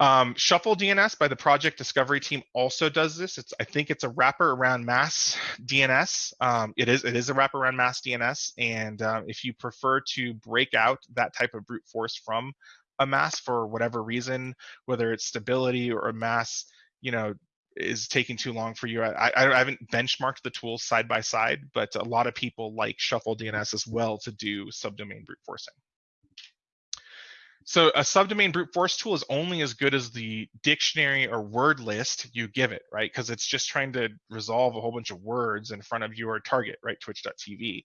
Um, Shuffle DNS by the project discovery team also does this. It's I think it's a wrapper around Mass DNS. Um, it is it is a wrapper around Mass DNS, and uh, if you prefer to break out that type of brute force from a mass for whatever reason, whether it's stability or Mass you know, is taking too long for you. I, I, I haven't benchmarked the tools side by side, but a lot of people like Shuffle DNS as well to do subdomain brute forcing. So a subdomain brute force tool is only as good as the dictionary or word list you give it, right? Because it's just trying to resolve a whole bunch of words in front of your target, right? Twitch.tv.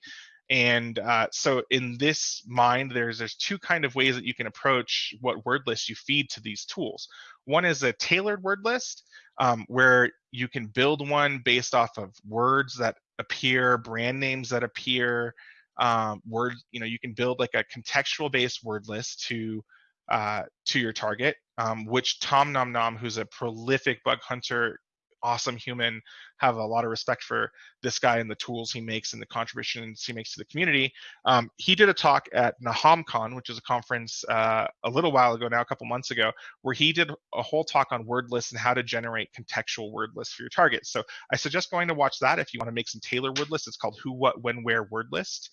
And uh, so in this mind, there's there's two kind of ways that you can approach what word list you feed to these tools. One is a tailored word list, um, where you can build one based off of words that appear, brand names that appear, um, word, you know, you can build like a contextual based word list to uh, to your target, um, which Tom Nom Nom, who's a prolific bug hunter, awesome human, have a lot of respect for this guy and the tools he makes and the contributions he makes to the community. Um, he did a talk at NahamCon, which is a conference uh, a little while ago now, a couple months ago, where he did a whole talk on word lists and how to generate contextual word lists for your targets. So I suggest going to watch that if you want to make some Taylor word lists. It's called Who, What, When, Where word list.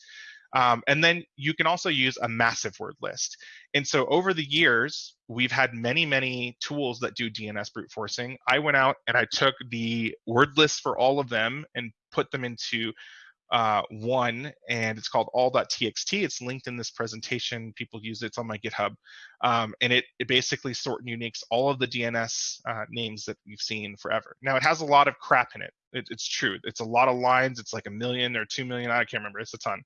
Um, and then you can also use a massive word list. And so over the years, we've had many, many tools that do DNS brute forcing. I went out and I took the word list for all of them and put them into uh, one, and it's called all.txt. It's linked in this presentation. People use it. It's on my GitHub. Um, and it, it basically sort and uniques all of the DNS uh, names that we've seen forever. Now, it has a lot of crap in it. it. It's true. It's a lot of lines. It's like a million or two million. I can't remember. It's a ton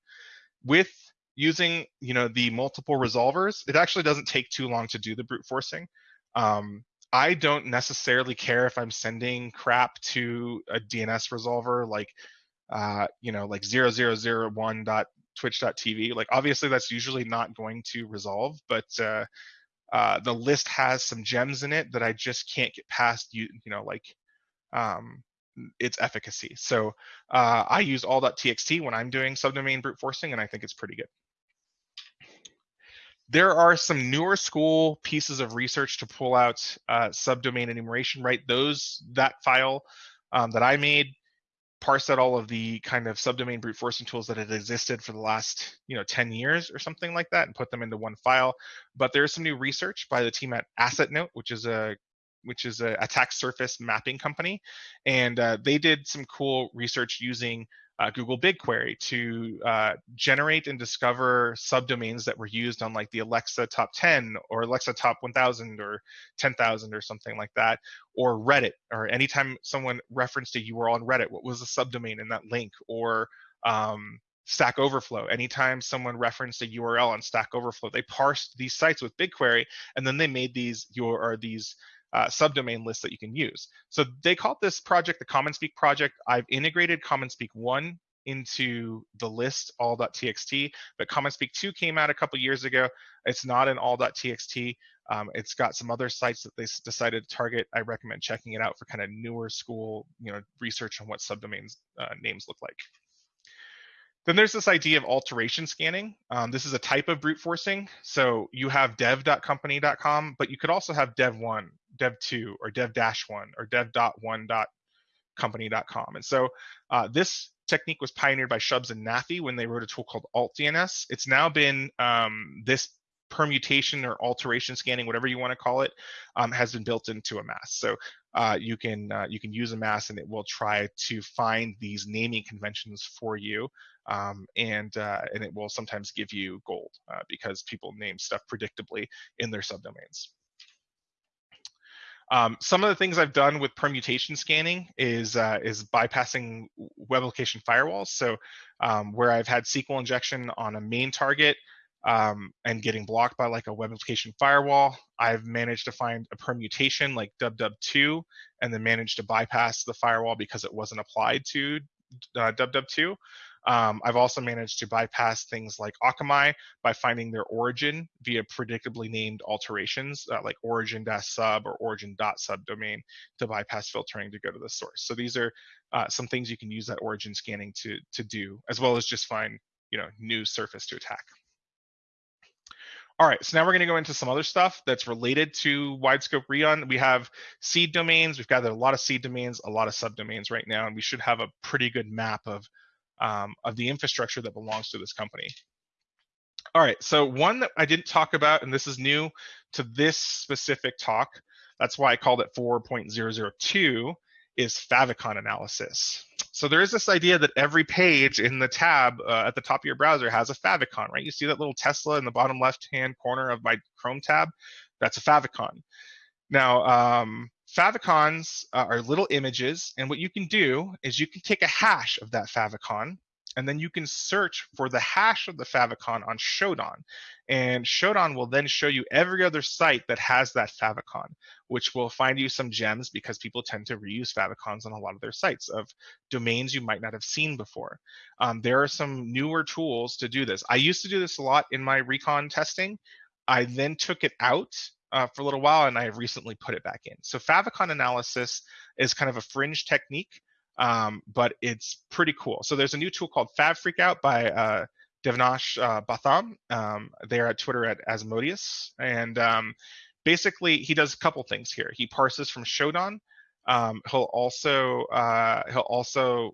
with using you know the multiple resolvers, it actually doesn't take too long to do the brute forcing. Um, I don't necessarily care if I'm sending crap to a DNS resolver like uh, you know like 0001.twitch.tv. Like obviously that's usually not going to resolve, but uh, uh, the list has some gems in it that I just can't get past you you know like um, its efficacy. So uh, I use all.txt when I'm doing subdomain brute forcing, and I think it's pretty good. There are some newer school pieces of research to pull out uh, subdomain enumeration, right? Those that file um, that I made parse out all of the kind of subdomain brute forcing tools that had existed for the last you know 10 years or something like that and put them into one file but there's some new research by the team at AssetNote which is a which is a attack surface mapping company, and uh, they did some cool research using uh, Google BigQuery to uh, generate and discover subdomains that were used on like the Alexa top 10 or Alexa top 1000 or 10,000 or something like that, or Reddit, or anytime someone referenced a URL on Reddit, what was the subdomain in that link, or um, Stack Overflow. Anytime someone referenced a URL on Stack Overflow, they parsed these sites with BigQuery, and then they made these your or these uh, subdomain list that you can use. So they called this project the CommonSpeak project. I've integrated CommonSpeak 1 into the list all.txt, but CommonSpeak 2 came out a couple years ago. It's not an all.txt. Um, it's got some other sites that they decided to target. I recommend checking it out for kind of newer school, you know, research on what subdomains uh, names look like. Then there's this idea of alteration scanning. Um, this is a type of brute forcing. So you have dev.company.com, but you could also have dev1, dev2, or dev-1, or dev.1.company.com. And so uh, this technique was pioneered by Shubs and Nafi when they wrote a tool called AltDNS. It's now been um, this permutation or alteration scanning, whatever you want to call it, um, has been built into a mass. So uh, you can uh, you can use a mass and it will try to find these naming conventions for you, um, and uh, and it will sometimes give you gold uh, because people name stuff predictably in their subdomains. Um, some of the things I've done with permutation scanning is uh, is bypassing web application firewalls. So um, where I've had SQL injection on a main target, um, and getting blocked by like a web application firewall. I've managed to find a permutation like dubdub2 and then managed to bypass the firewall because it wasn't applied to uh, dubdub2. Um, I've also managed to bypass things like Akamai by finding their origin via predictably named alterations uh, like origin-sub or origin.subdomain to bypass filtering to go to the source. So these are uh, some things you can use that origin scanning to, to do, as well as just find you know new surface to attack. All right, so now we're going to go into some other stuff that's related to wide scope Rion. We have seed domains. We've got a lot of seed domains, a lot of subdomains right now, and we should have a pretty good map of um, of the infrastructure that belongs to this company. All right, so one that I didn't talk about, and this is new to this specific talk. That's why I called it 4.002 is favicon analysis. So there is this idea that every page in the tab uh, at the top of your browser has a favicon, right? You see that little Tesla in the bottom left-hand corner of my Chrome tab? That's a favicon. Now, um, favicons uh, are little images, and what you can do is you can take a hash of that favicon, and then you can search for the hash of the favicon on Shodan. And Shodan will then show you every other site that has that favicon, which will find you some gems because people tend to reuse favicons on a lot of their sites of domains you might not have seen before. Um, there are some newer tools to do this. I used to do this a lot in my recon testing. I then took it out uh, for a little while and I have recently put it back in. So favicon analysis is kind of a fringe technique um, but it's pretty cool. So there's a new tool called Fab Freakout by uh, Devnash uh, Batham. Um, they're at Twitter at Asmodeus, and um, basically he does a couple things here. He parses from Shodan. Um, he'll also uh, he'll also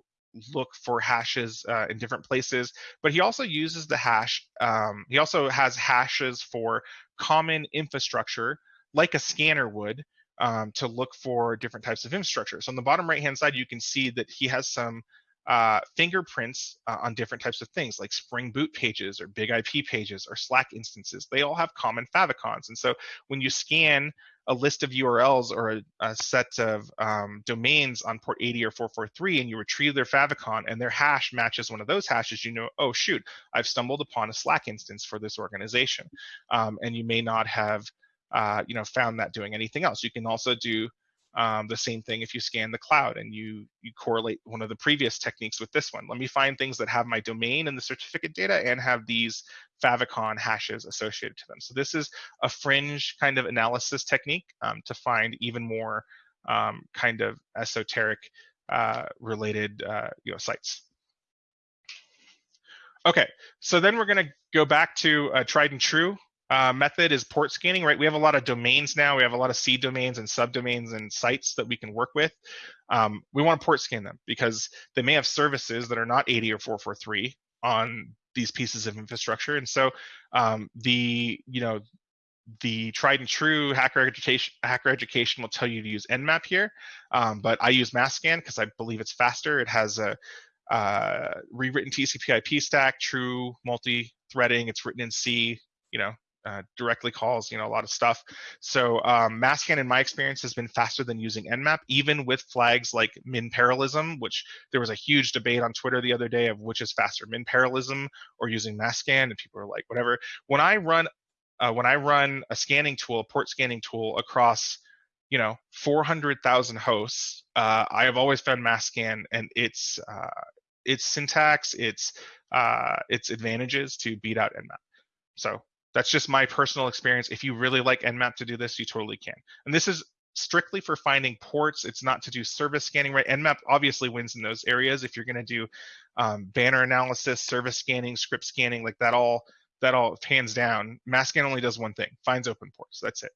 look for hashes uh, in different places, but he also uses the hash. Um, he also has hashes for common infrastructure, like a scanner would, um, to look for different types of infrastructure. So on the bottom right hand side, you can see that he has some uh, fingerprints uh, on different types of things like Spring Boot pages or Big IP pages or Slack instances. They all have common favicons. And so when you scan a list of URLs or a, a set of um, domains on port 80 or 443 and you retrieve their favicon and their hash matches one of those hashes, you know, oh shoot, I've stumbled upon a Slack instance for this organization. Um, and you may not have, uh, you know, found that doing anything else. You can also do um, the same thing if you scan the cloud and you you correlate one of the previous techniques with this one. Let me find things that have my domain and the certificate data and have these favicon hashes associated to them. So this is a fringe kind of analysis technique um, to find even more um, kind of esoteric uh, related uh, you know sites. Okay, so then we're going to go back to uh, tried and true uh, method is port scanning, right? We have a lot of domains now. We have a lot of seed domains and subdomains and sites that we can work with. Um, we want to port scan them because they may have services that are not 80 or 443 on these pieces of infrastructure. And so um, the, you know, the tried and true hacker education, hacker education will tell you to use Nmap here, um, but I use MassScan because I believe it's faster. It has a uh, rewritten TCP/IP stack, true multi-threading. It's written in C. You know, uh, directly calls, you know, a lot of stuff. So um, MassScan, in my experience, has been faster than using Nmap, even with flags like min parallelism, which there was a huge debate on Twitter the other day of which is faster, min parallelism or using MassScan, and people are like, whatever. When I run, uh, when I run a scanning tool, a port scanning tool across, you know, 400,000 hosts, uh, I have always found MassScan and its uh, its syntax, its uh, its advantages to beat out Nmap. So that's just my personal experience. If you really like Nmap to do this, you totally can. And this is strictly for finding ports. It's not to do service scanning, right? Nmap obviously wins in those areas. If you're going to do um, banner analysis, service scanning, script scanning, like that all, that all hands down. MassScan only does one thing: finds open ports. That's it.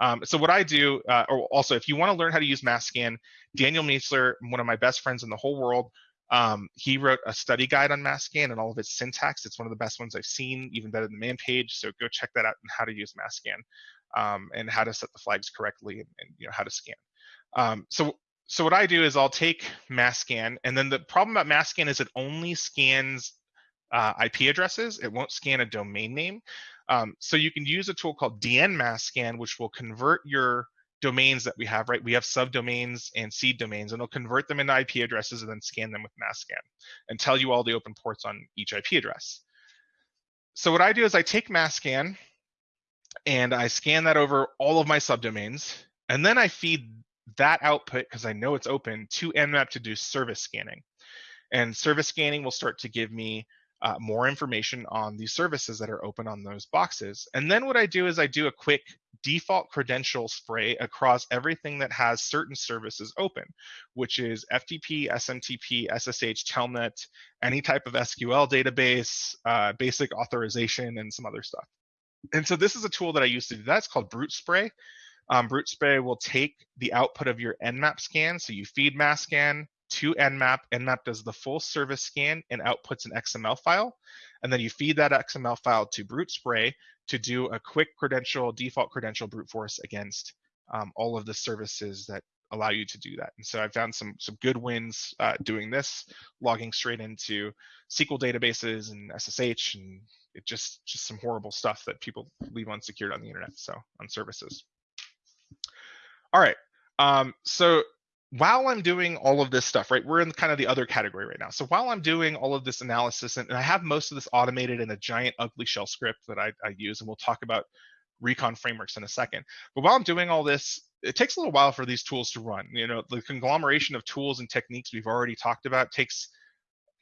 Um, so what I do, uh, or also if you want to learn how to use MassScan, Daniel Miessler, one of my best friends in the whole world, um, he wrote a study guide on MassScan and all of its syntax. It's one of the best ones I've seen, even better than the man page. So go check that out and how to use MassScan um, and how to set the flags correctly and, and you know how to scan. Um, so so what I do is I'll take MassScan, and then the problem about MassScan is it only scans uh, IP addresses. It won't scan a domain name. Um, so you can use a tool called dnmassscan, which will convert your domains that we have, right? We have subdomains and seed domains, and it'll convert them into IP addresses and then scan them with MassScan and tell you all the open ports on each IP address. So what I do is I take MassScan and I scan that over all of my subdomains, and then I feed that output, because I know it's open, to Nmap to do service scanning. And service scanning will start to give me uh, more information on the services that are open on those boxes. And then what I do is I do a quick default credential spray across everything that has certain services open, which is FTP, SMTP, SSH, Telnet, any type of SQL database, uh, basic authorization, and some other stuff. And so this is a tool that I use to do that. It's called Brute Spray. Um, Brute Spray will take the output of your Nmap scan. So you feed MassScan, to Nmap. Nmap does the full service scan and outputs an XML file. And then you feed that XML file to Brute Spray to do a quick credential, default credential brute force against um, all of the services that allow you to do that. And so I found some some good wins uh, doing this, logging straight into SQL databases and SSH, and it just just some horrible stuff that people leave unsecured on the internet. So on services. All right. Um, so while I'm doing all of this stuff, right, we're in kind of the other category right now. So while I'm doing all of this analysis, and, and I have most of this automated in a giant ugly shell script that I, I, use, and we'll talk about recon frameworks in a second. But while I'm doing all this, it takes a little while for these tools to run. You know, the conglomeration of tools and techniques we've already talked about takes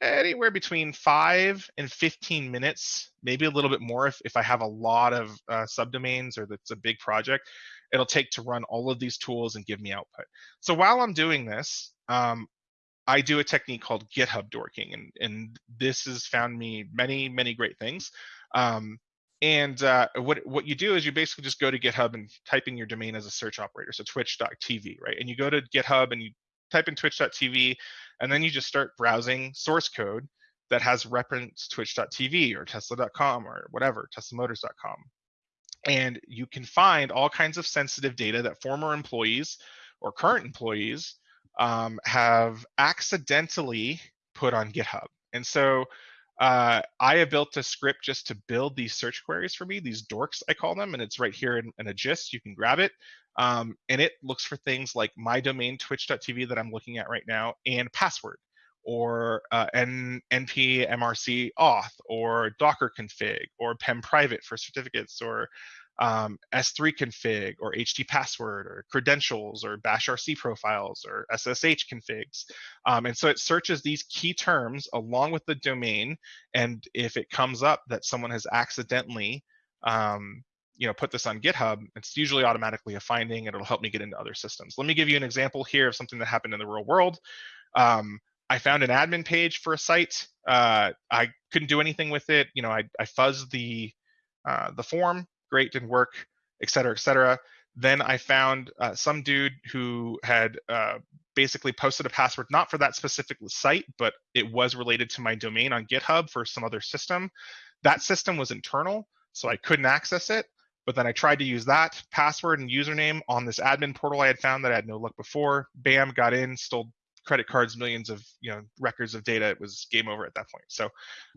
anywhere between five and 15 minutes, maybe a little bit more if, if I have a lot of uh, subdomains or that's a big project it'll take to run all of these tools and give me output. So while I'm doing this, um, I do a technique called GitHub dorking, and, and this has found me many, many great things. Um, and uh, what what you do is you basically just go to GitHub and type in your domain as a search operator, so twitch.tv, right? And you go to GitHub and you type in twitch.tv, and then you just start browsing source code that has reference twitch.tv or tesla.com or whatever, teslamotors.com and you can find all kinds of sensitive data that former employees or current employees um, have accidentally put on GitHub. And so uh, I have built a script just to build these search queries for me, these dorks, I call them, and it's right here in, in a gist. You can grab it. Um, and it looks for things like my domain twitch.tv that I'm looking at right now and password or uh, N- np mrc auth or docker config or pem private for certificates or um, S3 config or HT password or credentials or bash RC profiles or SSH configs. Um, and so it searches these key terms along with the domain. And if it comes up that someone has accidentally um, you know, put this on GitHub, it's usually automatically a finding and it'll help me get into other systems. Let me give you an example here of something that happened in the real world. Um, I found an admin page for a site. Uh, I couldn't do anything with it. You know, I, I fuzzed the uh, the form great, didn't work, et cetera, et cetera. Then I found uh, some dude who had uh, basically posted a password not for that specific site, but it was related to my domain on GitHub for some other system. That system was internal, so I couldn't access it. But then I tried to use that password and username on this admin portal I had found that I had no luck before. Bam, got in, stole credit cards, millions of you know records of data. It was game over at that point. So,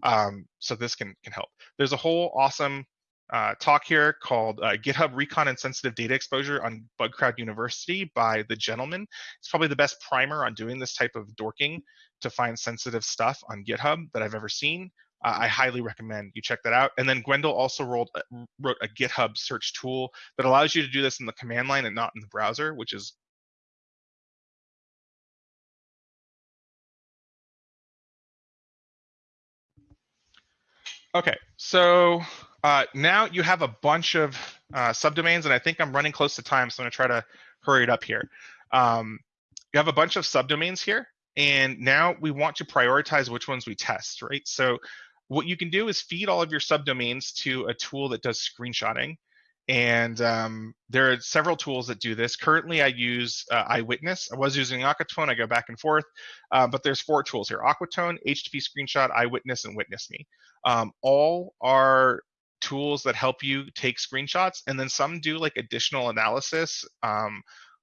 um, so this can can help. There's a whole awesome uh, talk here called uh, GitHub Recon and Sensitive Data Exposure on Bugcrowd University by the gentleman. It's probably the best primer on doing this type of dorking to find sensitive stuff on GitHub that I've ever seen. Uh, I highly recommend you check that out. And then Gwendal also rolled, uh, wrote a GitHub search tool that allows you to do this in the command line and not in the browser, which is Okay, so uh, now you have a bunch of uh, subdomains, and I think I'm running close to time, so I'm gonna try to hurry it up here. Um, you have a bunch of subdomains here, and now we want to prioritize which ones we test, right? So what you can do is feed all of your subdomains to a tool that does screenshotting. And um, there are several tools that do this. Currently, I use uh, Eyewitness. I was using Aquatone. I go back and forth, uh, but there's four tools here: Aquatone, HTTP Screenshot, Eyewitness, and Witness Me. Um, all are tools that help you take screenshots, and then some do like additional analysis um,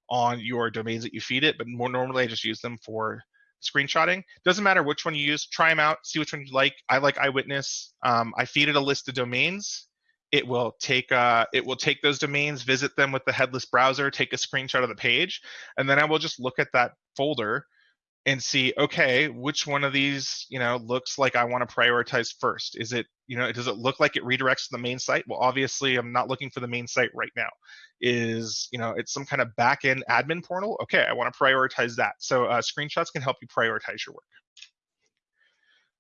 on your domains that you feed it. But more normally, I just use them for screenshotting. Doesn't matter which one you use. Try them out. See which one you like. I like Eyewitness. Um, I feed it a list of domains. It will take uh, it will take those domains, visit them with the headless browser, take a screenshot of the page, and then I will just look at that folder and see okay which one of these you know looks like i want to prioritize first? Is it you know does it look like it redirects to the main site? Well obviously i'm not looking for the main site right now. Is you know it's some kind of back end admin portal? Okay i want to prioritize that. So uh, screenshots can help you prioritize your work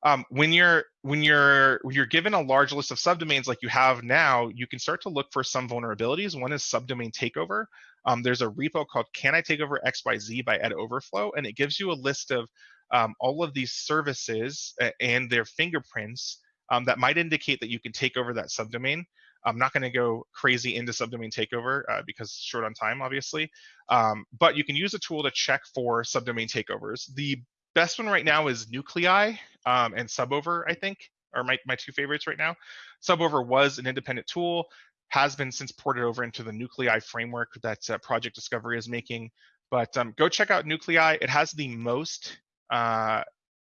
um, when you're when you're when you're given a large list of subdomains like you have now, you can start to look for some vulnerabilities. One is subdomain takeover. Um, there's a repo called Can I Take Over XYZ by EdOverflow, and it gives you a list of um, all of these services and their fingerprints um, that might indicate that you can take over that subdomain. I'm not going to go crazy into subdomain takeover uh, because short on time, obviously. Um, but you can use a tool to check for subdomain takeovers. The best one right now is Nuclei um, and Subover, I think, are my, my two favorites right now. Subover was an independent tool, has been since ported over into the Nuclei framework that uh, Project Discovery is making. But um, go check out Nuclei. It has the most uh,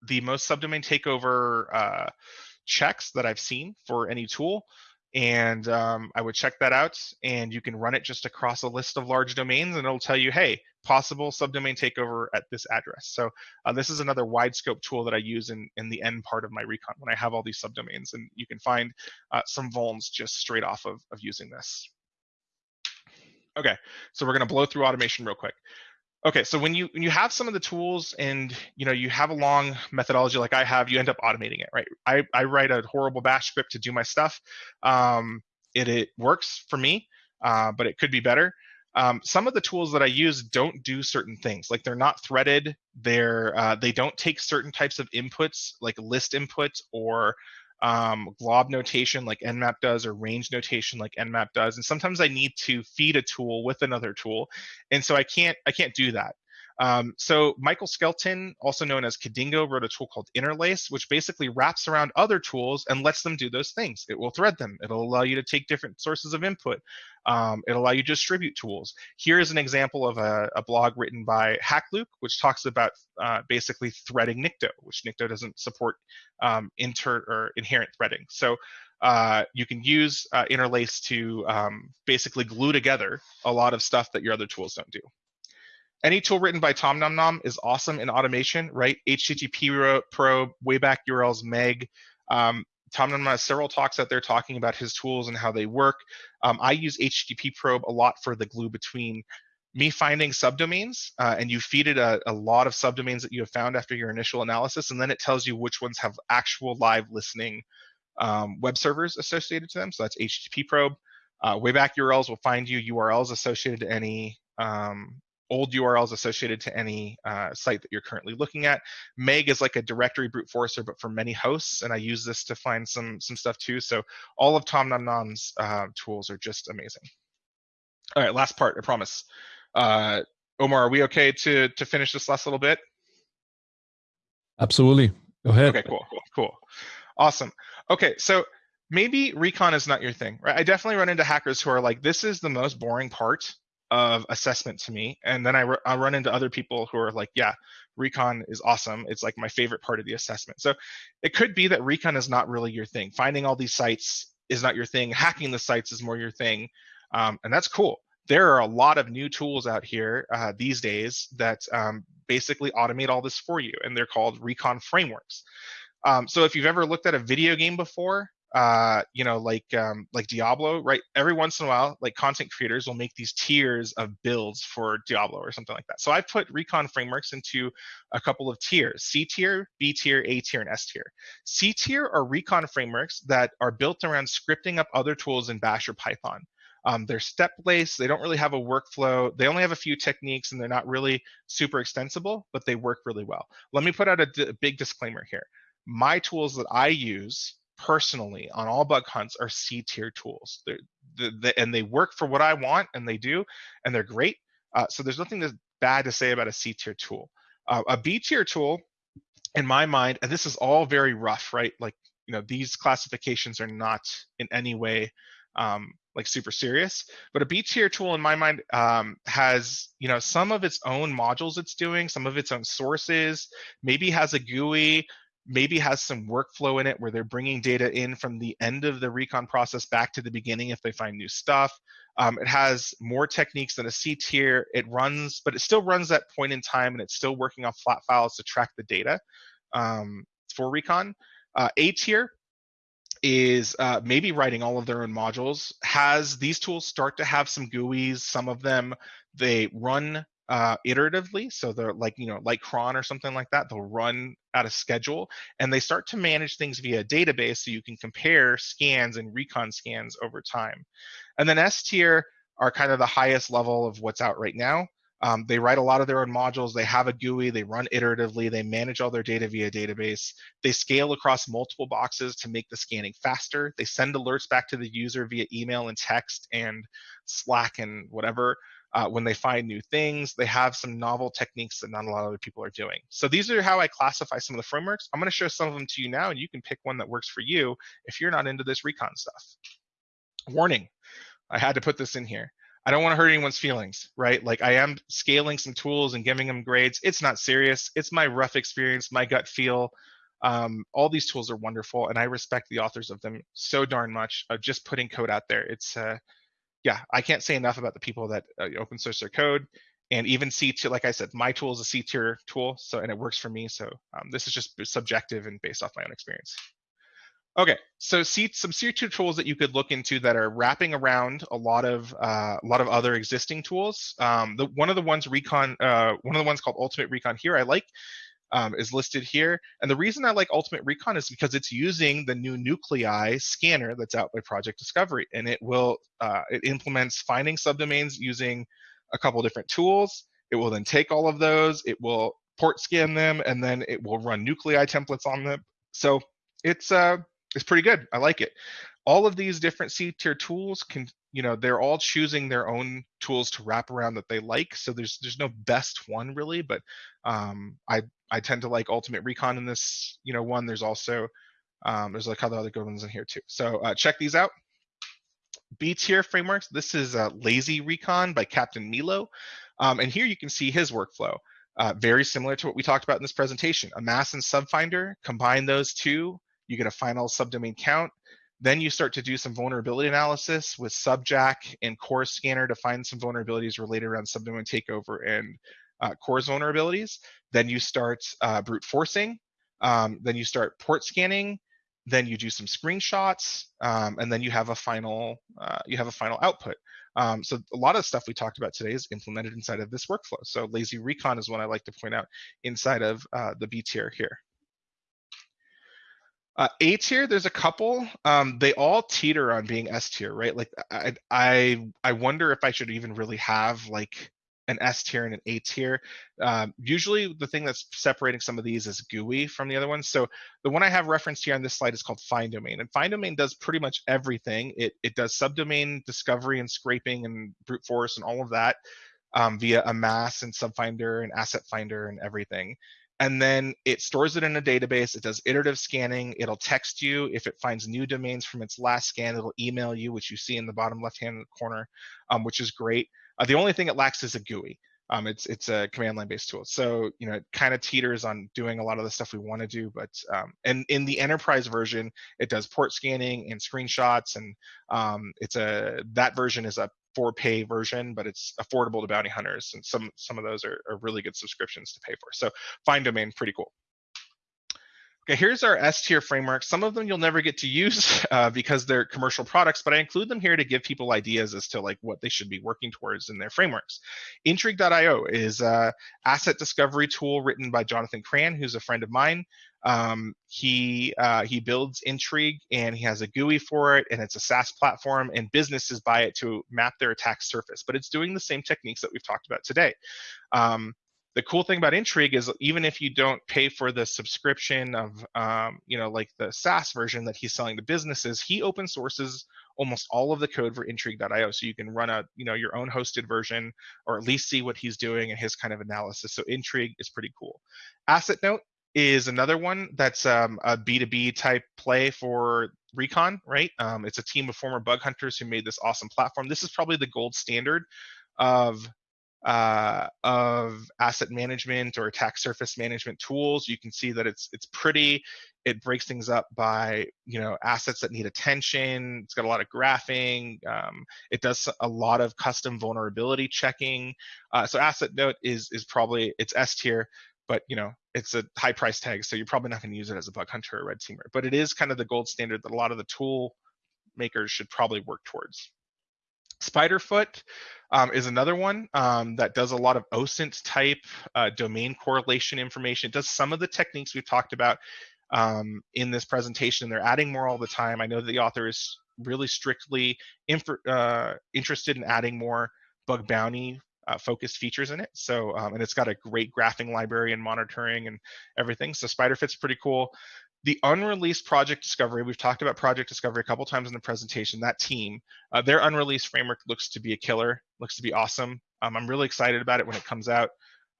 the most subdomain takeover uh, checks that I've seen for any tool and um, I would check that out. And you can run it just across a list of large domains, and it'll tell you, hey, possible subdomain takeover at this address. So uh, this is another wide scope tool that I use in, in the end part of my recon when I have all these subdomains, and you can find uh, some vulns just straight off of, of using this. Okay, so we're gonna blow through automation real quick. Okay, so when you when you have some of the tools and you know you have a long methodology like I have, you end up automating it, right? I, I write a horrible bash script to do my stuff. Um, it it works for me, uh, but it could be better. Um, some of the tools that I use don't do certain things, like they're not threaded. They're uh, they don't take certain types of inputs, like list input or um, glob notation like nmap does or range notation like nmap does and sometimes i need to feed a tool with another tool and so i can't i can't do that um, so Michael Skelton, also known as Codingo, wrote a tool called Interlace, which basically wraps around other tools and lets them do those things. It will thread them. It'll allow you to take different sources of input. Um, it'll allow you to distribute tools. Here is an example of a, a blog written by Hakluke, which talks about uh, basically threading Nikto, which Nikto doesn't support um, inter or inherent threading. So uh, you can use uh, interlace to um, basically glue together a lot of stuff that your other tools don't do. Any tool written by Tom Nom Nom is awesome in automation, right? HTTP probe, Wayback URLs, Meg. Um, Tom Nom has several talks out there talking about his tools and how they work. Um, I use HTTP probe a lot for the glue between me finding subdomains, uh, and you feed it a, a, lot of subdomains that you have found after your initial analysis, and then it tells you which ones have actual live listening um, web servers associated to them. So that's HTTP probe. Uh, Wayback URLs will find you URLs associated to any um, old URLs associated to any uh, site that you're currently looking at. Meg is like a directory brute forcer, but for many hosts, and I use this to find some some stuff too. So all of Tom Nom Nom's uh, tools are just amazing. All right, last part, I promise. Uh, Omar, are we okay to to finish this last little bit? Absolutely. Go ahead. Okay, cool, cool, cool. Awesome. Okay, so maybe recon is not your thing, right? I definitely run into hackers who are like, this is the most boring part of assessment to me. And then I, run into other people who are like, yeah, recon is awesome. It's like my favorite part of the assessment. So it could be that recon is not really your thing. Finding all these sites is not your thing. Hacking the sites is more your thing. Um, and that's cool. There are a lot of new tools out here uh, these days that um, basically automate all this for you, and they're called recon frameworks. Um, so if you've ever looked at a video game before, uh, you know, like um, like Diablo, right? Every once in a while, like content creators will make these tiers of builds for Diablo or something like that. So I put recon frameworks into a couple of tiers: C tier, B tier, A tier, and S tier. C tier are recon frameworks that are built around scripting up other tools in Bash or Python. Um, they're step-based. They don't really have a workflow. They only have a few techniques, and they're not really super extensible, but they work really well. Let me put out a big disclaimer here. My tools that I use personally on all bug hunts are C tier tools. They're, and they work for what I want, and they do, and they're great. Uh, so there's nothing that's bad to say about a C tier tool. Uh, a B tier tool, in my mind, and this is all very rough, right? Like you know, these classifications are not in any way um, like super serious. But a B tier tool, in my mind, um, has you know some of its own modules it's doing, some of its own sources, maybe has a GUI, maybe has some workflow in it where they're bringing data in from the end of the recon process back to the beginning if they find new stuff. Um, it has more techniques than a C tier. It runs, but it still runs that point in time and it's still working off flat files to track the data um, for recon. Uh, a tier is uh, maybe writing all of their own modules. Has these tools start to have some GUIs? Some of them they run uh, iteratively. So they're like, you know, like cron or something like that. They'll run at a schedule and they start to manage things via a database so you can compare scans and recon scans over time. And then S tier are kind of the highest level of what's out right now. Um, they write a lot of their own modules. They have a GUI. They run iteratively. They manage all their data via database. They scale across multiple boxes to make the scanning faster. They send alerts back to the user via email and text and Slack and whatever uh, when they find new things. They have some novel techniques that not a lot of other people are doing. So these are how I classify some of the frameworks. I'm going to show some of them to you now, and you can pick one that works for you if you're not into this recon stuff. Warning, I had to put this in here. I don't want to hurt anyone's feelings, right? Like I am scaling some tools and giving them grades. It's not serious. It's my rough experience, my gut feel. Um, all these tools are wonderful, and I respect the authors of them so darn much. Of just putting code out there, it's uh, yeah, I can't say enough about the people that uh, open source their code and even C tier. Like I said, my tool is a C tier tool, so and it works for me. So um, this is just subjective and based off my own experience. Okay, so see some C tier tools that you could look into that are wrapping around a lot of uh, a lot of other existing tools. Um, the one of the ones Recon, uh, one of the ones called Ultimate Recon here, I like um, is listed here. And the reason I like Ultimate Recon is because it's using the new Nuclei scanner that's out by Project Discovery, and it will uh, it implements finding subdomains using a couple different tools. It will then take all of those, it will port scan them, and then it will run Nuclei templates on them. So it's uh it's pretty good. I like it. All of these different C tier tools can you know they're all choosing their own tools to wrap around that they like so there's there's no best one really but um, i i tend to like ultimate recon in this you know one. There's also um, there's a couple other good ones in here too. So uh, check these out. B tier frameworks. This is uh, lazy recon by captain milo. Um, and here you can see his workflow uh, very similar to what we talked about in this presentation. Amass and subfinder. Combine those two. You get a final subdomain count. Then you start to do some vulnerability analysis with Subjack and CORS Scanner to find some vulnerabilities related around subdomain takeover and uh, CORS vulnerabilities. Then you start uh, brute forcing. Um, then you start port scanning. Then you do some screenshots, um, and then you have a final uh, you have a final output. Um, so a lot of stuff we talked about today is implemented inside of this workflow. So lazy recon is one I like to point out inside of uh, the B tier here. Uh, a tier, there's a couple. Um, they all teeter on being S tier, right? Like I, I, I wonder if I should even really have like an S tier and an A tier. Um, usually, the thing that's separating some of these is GUI from the other ones. So the one I have referenced here on this slide is called Findomain, and Findomain does pretty much everything. It it does subdomain discovery and scraping and brute force and all of that um, via Amass and Subfinder and Asset Finder and everything and then it stores it in a database. It does iterative scanning. It'll text you if it finds new domains from its last scan. It'll email you, which you see in the bottom left-hand corner, um, which is great. Uh, the only thing it lacks is a GUI. Um, it's it's a command line based tool, so you know it kind of teeters on doing a lot of the stuff we want to do. But um, and in the enterprise version, it does port scanning and screenshots, and um, it's a that version is a for pay version, but it's affordable to bounty hunters, and some some of those are, are really good subscriptions to pay for. So Findomain, pretty cool. Okay, here's our S tier framework. Some of them you'll never get to use uh, because they're commercial products, but I include them here to give people ideas as to like what they should be working towards in their frameworks. Intrigue.io is a asset discovery tool written by Jonathan Cran, who's a friend of mine. Um, he uh, he builds Intrigue and he has a GUI for it, and it's a SaaS platform, and businesses buy it to map their attack surface. But it's doing the same techniques that we've talked about today. Um, the cool thing about Intrigue is even if you don't pay for the subscription of, um, you know, like the SaaS version that he's selling to businesses, he open sources almost all of the code for Intrigue.io, so you can run a, you know, your own hosted version or at least see what he's doing and his kind of analysis. So Intrigue is pretty cool. Assetnote is another one that's um, a B2B type play for Recon, right? Um, it's a team of former bug hunters who made this awesome platform. This is probably the gold standard of uh, of asset management or attack surface management tools. You can see that it's it's pretty. It breaks things up by you know assets that need attention. It's got a lot of graphing. Um, it does a lot of custom vulnerability checking. Uh, so Assetnote is is probably it's S tier, but you know it's a high price tag, so you're probably not going to use it as a bug hunter or red teamer. But it is kind of the gold standard that a lot of the tool makers should probably work towards. Spiderfoot um, is another one um, that does a lot of OSINT type uh, domain correlation information. It does some of the techniques we've talked about um, in this presentation. They're adding more all the time. I know the author is really strictly uh, interested in adding more bug bounty uh, focused features in it. So, um, and it's got a great graphing library and monitoring and everything. So Spiderfoot's pretty cool the unreleased project discovery we've talked about project discovery a couple times in the presentation that team uh, their unreleased framework looks to be a killer looks to be awesome. Um, i'm really excited about it when it comes out.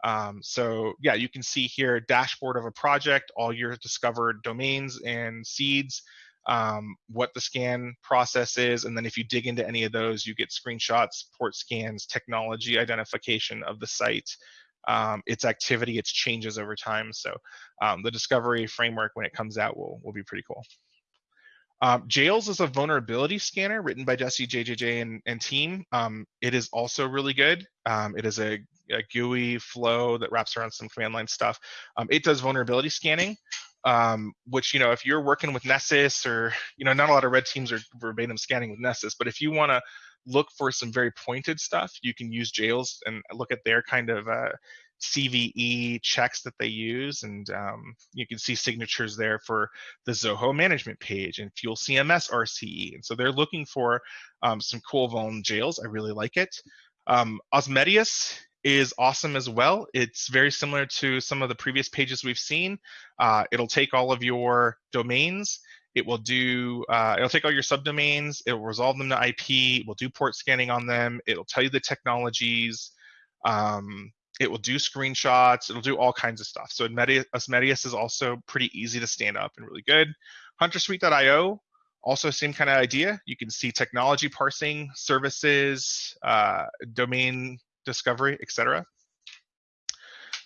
Um, so yeah you can see here dashboard of a project all your discovered domains and seeds um, what the scan process is and then if you dig into any of those you get screenshots port scans technology identification of the site um, its activity, its changes over time. So um, the discovery framework when it comes out will, will be pretty cool. Um, Jaeles is a vulnerability scanner written by Jesse JJJ and, and team. Um, it is also really good. Um, it is a, a, GUI flow that wraps around some command line stuff. Um, it does vulnerability scanning, which, you know, if you're working with Nessus or, you know, not a lot of red teams are verbatim scanning with Nessus, but if you want to look for some very pointed stuff, you can use Jaeles and look at their kind of uh, CVE checks that they use. And um, you can see signatures there for the Zoho management page and Fuel CMS RCE. And so they're looking for um, some cool vuln Jaeles. I really like it. Um, Osmedeus is awesome as well. It's very similar to some of the previous pages we've seen. Uh, it'll take all of your domains it will do, uh, it'll take all your subdomains, it will resolve them to IP, it will do port scanning on them, it'll tell you the technologies, um, it will do screenshots, it'll do all kinds of stuff. So Osmedeus is also pretty easy to stand up and really good. HunterSuite.io, also same kind of idea. You can see technology parsing, services, uh, domain discovery, etc.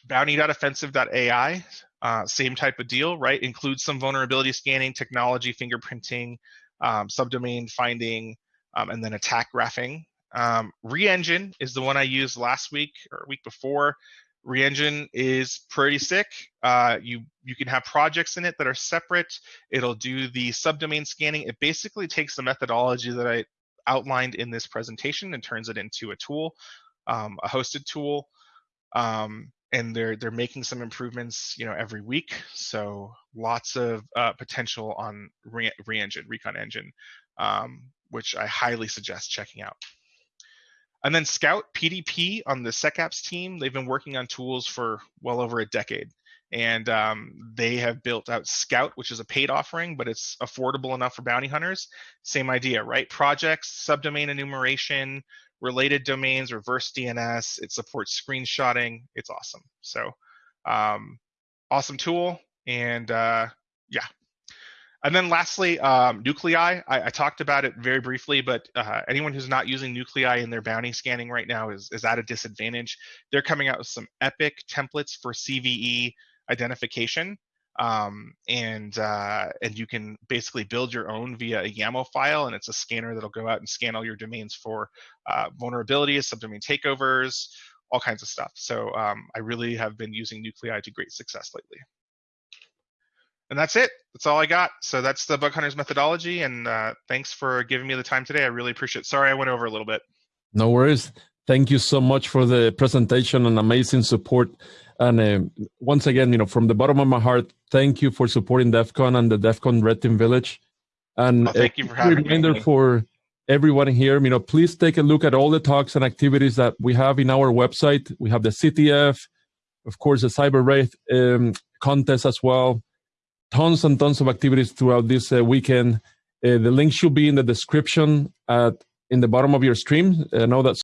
Bounty.offensive.ai, uh, same type of deal, right? Includes some vulnerability scanning, technology, fingerprinting, um, subdomain finding, um, and then attack graphing. Um, reNgine is the one I used last week or week before. reNgine is pretty sick. Uh, you you can have projects in it that are separate. It'll do the subdomain scanning. It basically takes the methodology that I outlined in this presentation and turns it into a tool, um, a hosted tool. Um, and they're they're making some improvements, you know, every week. So lots of uh, potential on Re- reNgine, Recon Engine, um, which I highly suggest checking out. And then Scout PDP on the SecApps team, they've been working on tools for well over a decade. And um, they have built out Scout, which is a paid offering, but it's affordable enough for bounty hunters. Same idea, right? Projects, subdomain enumeration, related domains, reverse DNS. It supports screenshotting. It's awesome. So, um, awesome tool. And uh, yeah, and then lastly, um, Nuclei. I, I, talked about it very briefly, but uh, anyone who's not using Nuclei in their bounty scanning right now is, is at a disadvantage. They're coming out with some epic templates for CVE identification. Um, and uh, and you can basically build your own via a YAML file, and it's a scanner that'll go out and scan all your domains for uh, vulnerabilities, subdomain takeovers, all kinds of stuff. So um, I really have been using Nuclei to great success lately. And that's it. That's all I got. So that's the Bug Hunters methodology. And uh, thanks for giving me the time today. I really appreciate it. Sorry I went over a little bit. No worries. Thank you so much for the presentation and amazing support. And uh, once again, you know, from the bottom of my heart, thank you for supporting DEF CON and the DEF CON Red Team Village. And oh, thank you for having reminder me. for everyone here, you know, please take a look at all the talks and activities that we have in our website. We have the CTF, of course, the Cyber Wraith um, contest as well tons and tons of activities throughout this uh, weekend. Uh, the link should be in the description at in the bottom of your stream. I know that